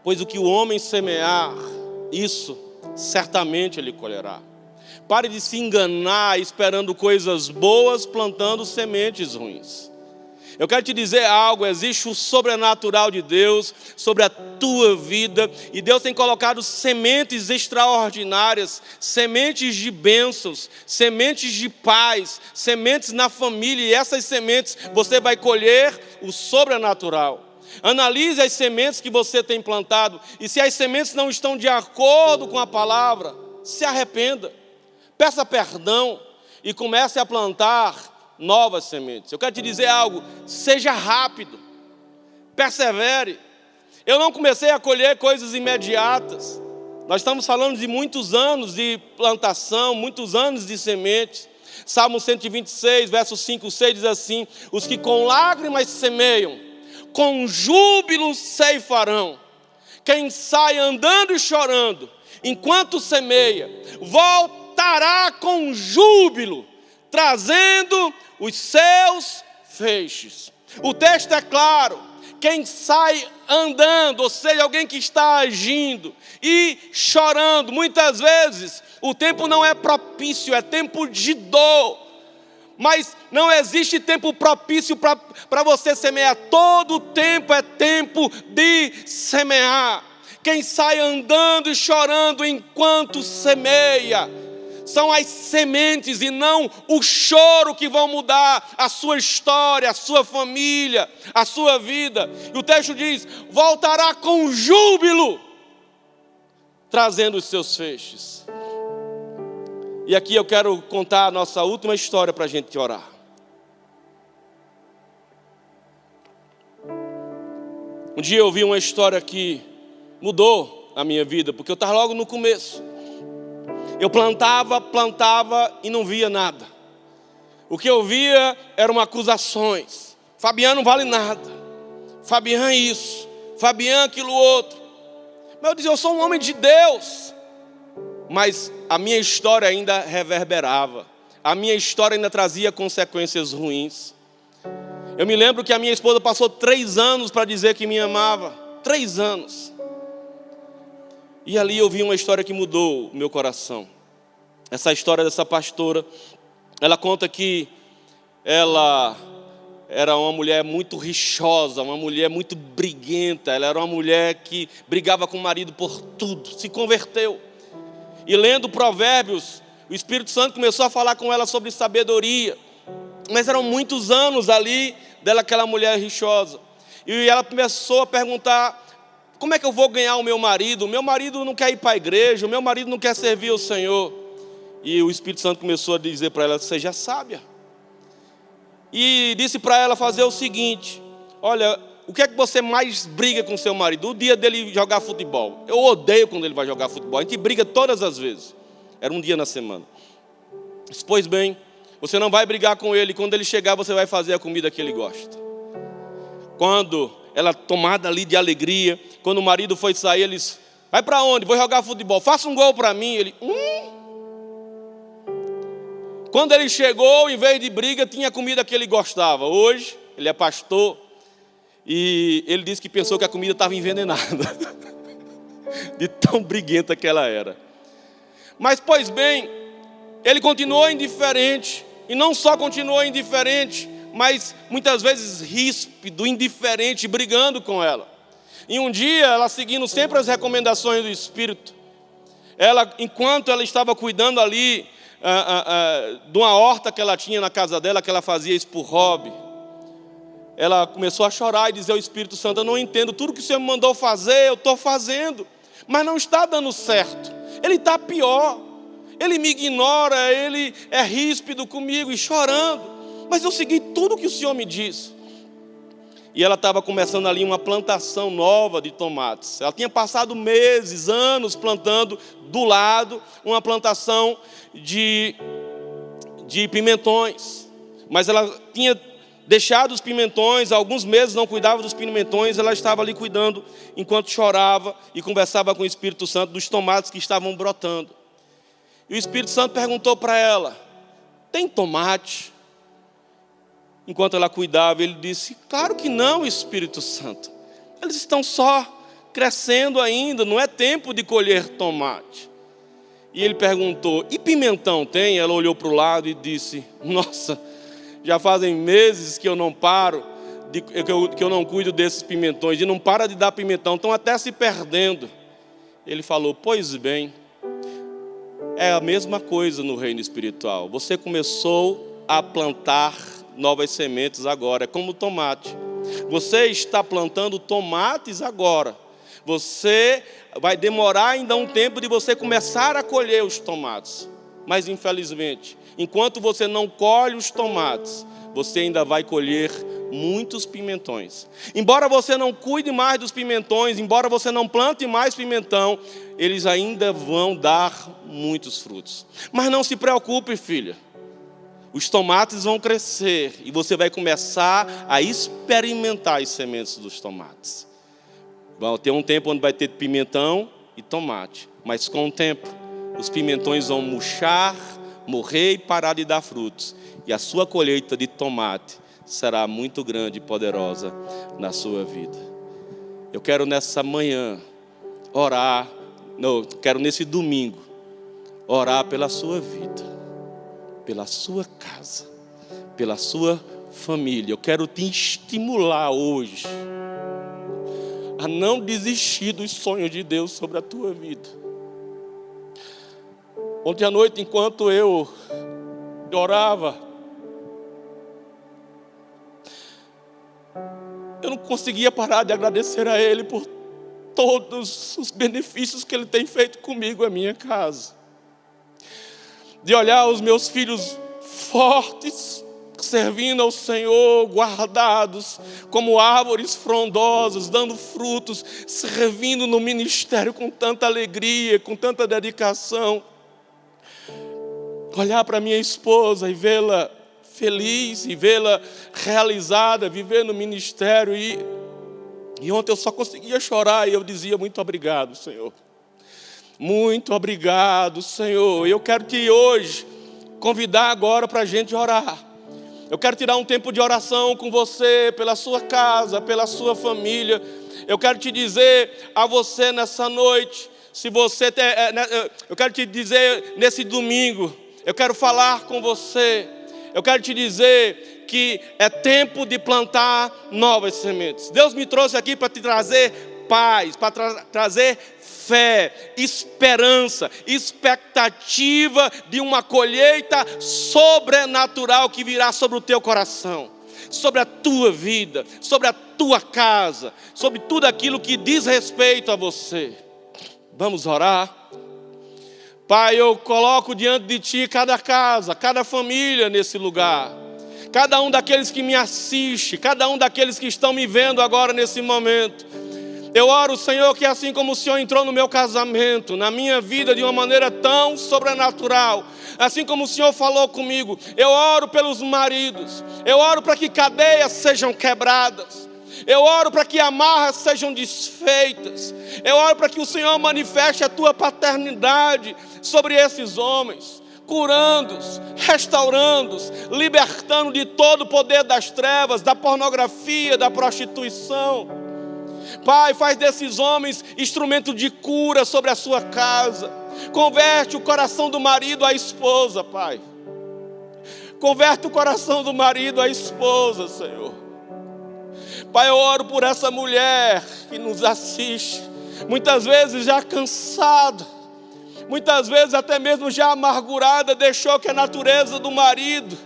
pois o que o homem semear, isso certamente ele colherá. Pare de se enganar esperando coisas boas, plantando sementes ruins. Eu quero te dizer algo: existe o sobrenatural de Deus sobre a tua vida, e Deus tem colocado sementes extraordinárias, sementes de bênçãos, sementes de paz, sementes na família, e essas sementes você vai colher o sobrenatural. Analise as sementes que você tem plantado, e se as sementes não estão de acordo com a palavra, se arrependa, peça perdão e comece a plantar novas sementes. Eu quero te dizer algo: seja rápido, persevere. Eu não comecei a colher coisas imediatas. Nós estamos falando de muitos anos de plantação, muitos anos de sementes. Salmo 126, verso 5, 6 diz assim: Os que com lágrimas semeiam, com júbilo ceifarão. Quem sai andando e chorando, enquanto semeia, voltará com júbilo, trazendo os seus feixes. O texto é claro. Quem sai andando, ou seja, alguém que está agindo e chorando, muitas vezes o tempo não é propício, é tempo de dor. Mas não existe tempo propício para você semear, todo tempo é tempo de semear. Quem sai andando e chorando enquanto semeia, são as sementes e não o choro que vão mudar a sua história, a sua família, a sua vida. E o texto diz: voltará com júbilo, trazendo os seus feixes. E aqui eu quero contar a nossa última história para a gente orar. Um dia eu ouvi uma história que mudou a minha vida, porque eu estava logo no começo. Eu plantava, plantava e não via nada. O que eu via eram acusações. Fabiano não vale nada. Fabiano isso. Fabiano aquilo outro. Mas eu dizia, eu sou um homem de Deus. Mas a minha história ainda reverberava. A minha história ainda trazia consequências ruins. Eu me lembro que a minha esposa passou três anos para dizer que me amava. Três anos. E ali eu vi uma história que mudou o meu coração. Essa história dessa pastora, ela conta que ela era uma mulher muito rixosa, uma mulher muito briguenta, ela era uma mulher que brigava com o marido por tudo, se converteu. E lendo Provérbios, o Espírito Santo começou a falar com ela sobre sabedoria. Mas eram muitos anos ali dela, aquela mulher rixosa. E ela começou a perguntar: como é que eu vou ganhar o meu marido? O meu marido não quer ir para a igreja, o meu marido não quer servir o Senhor. E o Espírito Santo começou a dizer para ela: seja sábia. E disse para ela fazer o seguinte: olha, o que é que você mais briga com seu marido? O dia dele jogar futebol. Eu odeio quando ele vai jogar futebol. A gente briga todas as vezes. Era um dia na semana. Pois bem, você não vai brigar com ele. Quando ele chegar, você vai fazer a comida que ele gosta. Quando ela tomada ali de alegria. Quando o marido foi sair, eles, vai para onde? Vou jogar futebol. Faça um gol para mim. Ele, hum. Quando ele chegou, em vez de briga, tinha comida que ele gostava. Hoje, ele é pastor e ele disse que pensou que a comida estava envenenada, [LAUGHS] de tão briguenta que ela era. Mas, pois bem, ele continuou indiferente, e não só continuou indiferente, mas muitas vezes ríspido, indiferente, brigando com ela. E um dia, ela seguindo sempre as recomendações do Espírito, ela, enquanto ela estava cuidando ali ah, ah, ah, de uma horta que ela tinha na casa dela, que ela fazia isso por hobby, ela começou a chorar e dizer ao Espírito Santo: Eu não entendo, tudo que o Senhor me mandou fazer, eu estou fazendo, mas não está dando certo, ele está pior, ele me ignora, ele é ríspido comigo e chorando mas eu segui tudo que o Senhor me disse. E ela estava começando ali uma plantação nova de tomates. Ela tinha passado meses, anos plantando do lado uma plantação de, de pimentões. Mas ela tinha deixado os pimentões, alguns meses não cuidava dos pimentões, ela estava ali cuidando enquanto chorava e conversava com o Espírito Santo dos tomates que estavam brotando. E o Espírito Santo perguntou para ela: Tem tomate? Enquanto ela cuidava, ele disse: Claro que não, Espírito Santo. Eles estão só crescendo ainda, não é tempo de colher tomate. E ele perguntou: E pimentão tem? Ela olhou para o lado e disse: [LAUGHS] Nossa, já fazem meses que eu não paro, de, que, eu, que eu não cuido desses pimentões, e não para de dar pimentão, estão até se perdendo. Ele falou: Pois bem, é a mesma coisa no reino espiritual. Você começou a plantar novas sementes agora, é como tomate. Você está plantando tomates agora. Você vai demorar ainda um tempo de você começar a colher os tomates. Mas infelizmente, enquanto você não colhe os tomates, você ainda vai colher muitos pimentões. Embora você não cuide mais dos pimentões, embora você não plante mais pimentão, eles ainda vão dar muitos frutos. Mas não se preocupe, filha os tomates vão crescer e você vai começar a experimentar as sementes dos tomates. Vai ter um tempo onde vai ter pimentão e tomate, mas com o tempo os pimentões vão murchar, morrer e parar de dar frutos, e a sua colheita de tomate será muito grande e poderosa na sua vida. Eu quero nessa manhã orar, não, quero nesse domingo orar pela sua vida pela sua casa, pela sua família. Eu quero te estimular hoje a não desistir dos sonhos de Deus sobre a tua vida. Ontem à noite, enquanto eu orava, eu não conseguia parar de agradecer a Ele por todos os benefícios que Ele tem feito comigo, a minha casa de olhar os meus filhos fortes, servindo ao Senhor, guardados como árvores frondosas, dando frutos, servindo no ministério com tanta alegria, com tanta dedicação. Olhar para minha esposa e vê-la feliz, e vê-la realizada, viver no ministério. E, e ontem eu só conseguia chorar e eu dizia: Muito obrigado, Senhor. Muito obrigado, Senhor. Eu quero te hoje convidar agora para a gente orar. Eu quero tirar um tempo de oração com você, pela sua casa, pela sua família. Eu quero te dizer a você nessa noite: Se você tem, é, né, eu quero te dizer nesse domingo, eu quero falar com você. Eu quero te dizer que é tempo de plantar novas sementes. Deus me trouxe aqui para te trazer paz, para tra trazer fé, esperança, expectativa de uma colheita sobrenatural que virá sobre o teu coração, sobre a tua vida, sobre a tua casa, sobre tudo aquilo que diz respeito a você. Vamos orar? Pai, eu coloco diante de Ti cada casa, cada família nesse lugar. Cada um daqueles que me assiste, cada um daqueles que estão me vendo agora nesse momento. Eu oro, Senhor, que assim como o Senhor entrou no meu casamento, na minha vida de uma maneira tão sobrenatural, assim como o Senhor falou comigo, eu oro pelos maridos, eu oro para que cadeias sejam quebradas, eu oro para que amarras sejam desfeitas. Eu oro para que o Senhor manifeste a tua paternidade sobre esses homens, curando-os, restaurando-os, libertando de todo o poder das trevas, da pornografia, da prostituição. Pai, faz desses homens instrumento de cura sobre a sua casa. Converte o coração do marido à esposa, Pai. Converte o coração do marido à esposa, Senhor. Pai, eu oro por essa mulher que nos assiste, muitas vezes já cansada, muitas vezes até mesmo já amargurada, deixou que a natureza do marido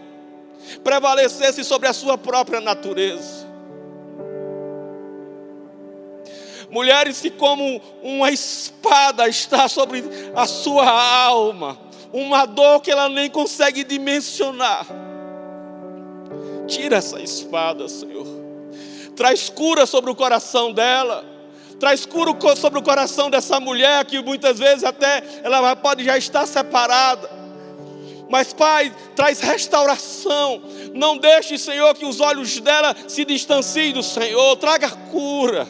prevalecesse sobre a sua própria natureza. Mulheres que, como uma espada, está sobre a sua alma, uma dor que ela nem consegue dimensionar. Tira essa espada, Senhor traz cura sobre o coração dela, traz cura sobre o coração dessa mulher que muitas vezes até ela pode já estar separada. Mas, Pai, traz restauração. Não deixe, Senhor, que os olhos dela se distanciem do Senhor. Traga cura,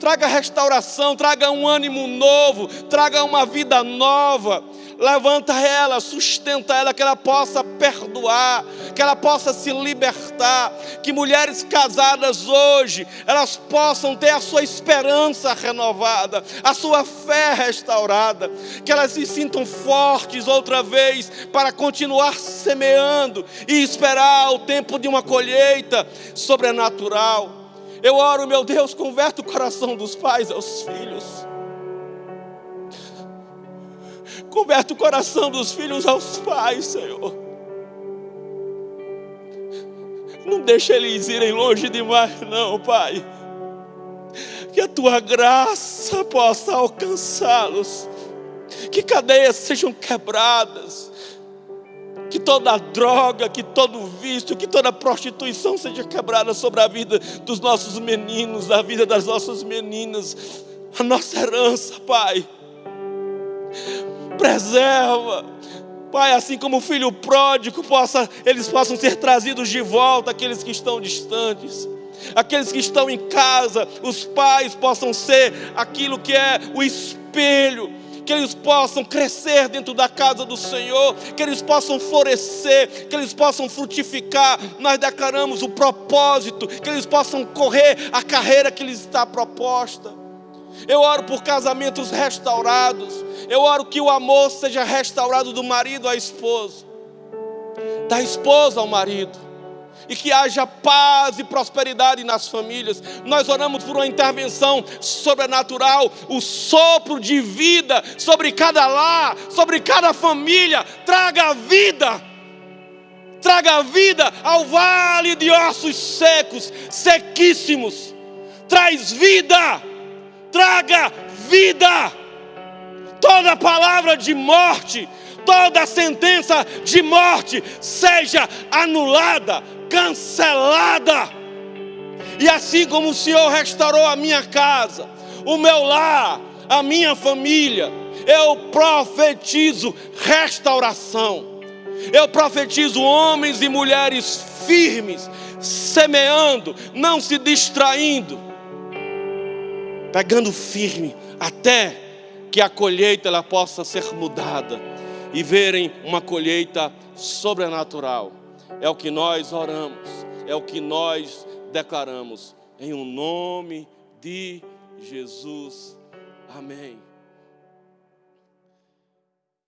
traga restauração, traga um ânimo novo, traga uma vida nova. Levanta ela, sustenta ela, que ela possa perdoar, que ela possa se libertar, que mulheres casadas hoje, elas possam ter a sua esperança renovada, a sua fé restaurada, que elas se sintam fortes outra vez para continuar semeando e esperar o tempo de uma colheita sobrenatural. Eu oro, meu Deus, converta o coração dos pais aos filhos. Converte o coração dos filhos aos pais, Senhor. Não deixa eles irem longe demais, não, Pai. Que a tua graça possa alcançá-los. Que cadeias sejam quebradas. Que toda droga, que todo vício, que toda prostituição seja quebrada sobre a vida dos nossos meninos, da vida das nossas meninas. A nossa herança, Pai preserva. Pai, assim como o filho pródigo, possa, eles possam ser trazidos de volta, aqueles que estão distantes. Aqueles que estão em casa, os pais possam ser aquilo que é o espelho, que eles possam crescer dentro da casa do Senhor, que eles possam florescer, que eles possam frutificar. Nós declaramos o propósito, que eles possam correr a carreira que lhes está proposta. Eu oro por casamentos restaurados. Eu oro que o amor seja restaurado do marido à esposa, da esposa ao marido, e que haja paz e prosperidade nas famílias. Nós oramos por uma intervenção sobrenatural, o sopro de vida sobre cada lar, sobre cada família. Traga vida, traga vida ao vale de ossos secos, sequíssimos. Traz vida traga vida. Toda palavra de morte, toda sentença de morte seja anulada, cancelada. E assim como o Senhor restaurou a minha casa, o meu lar, a minha família, eu profetizo restauração. Eu profetizo homens e mulheres firmes, semeando, não se distraindo pegando firme, até que a colheita ela possa ser mudada e verem uma colheita sobrenatural. É o que nós oramos, é o que nós declaramos, em o um nome de Jesus. Amém.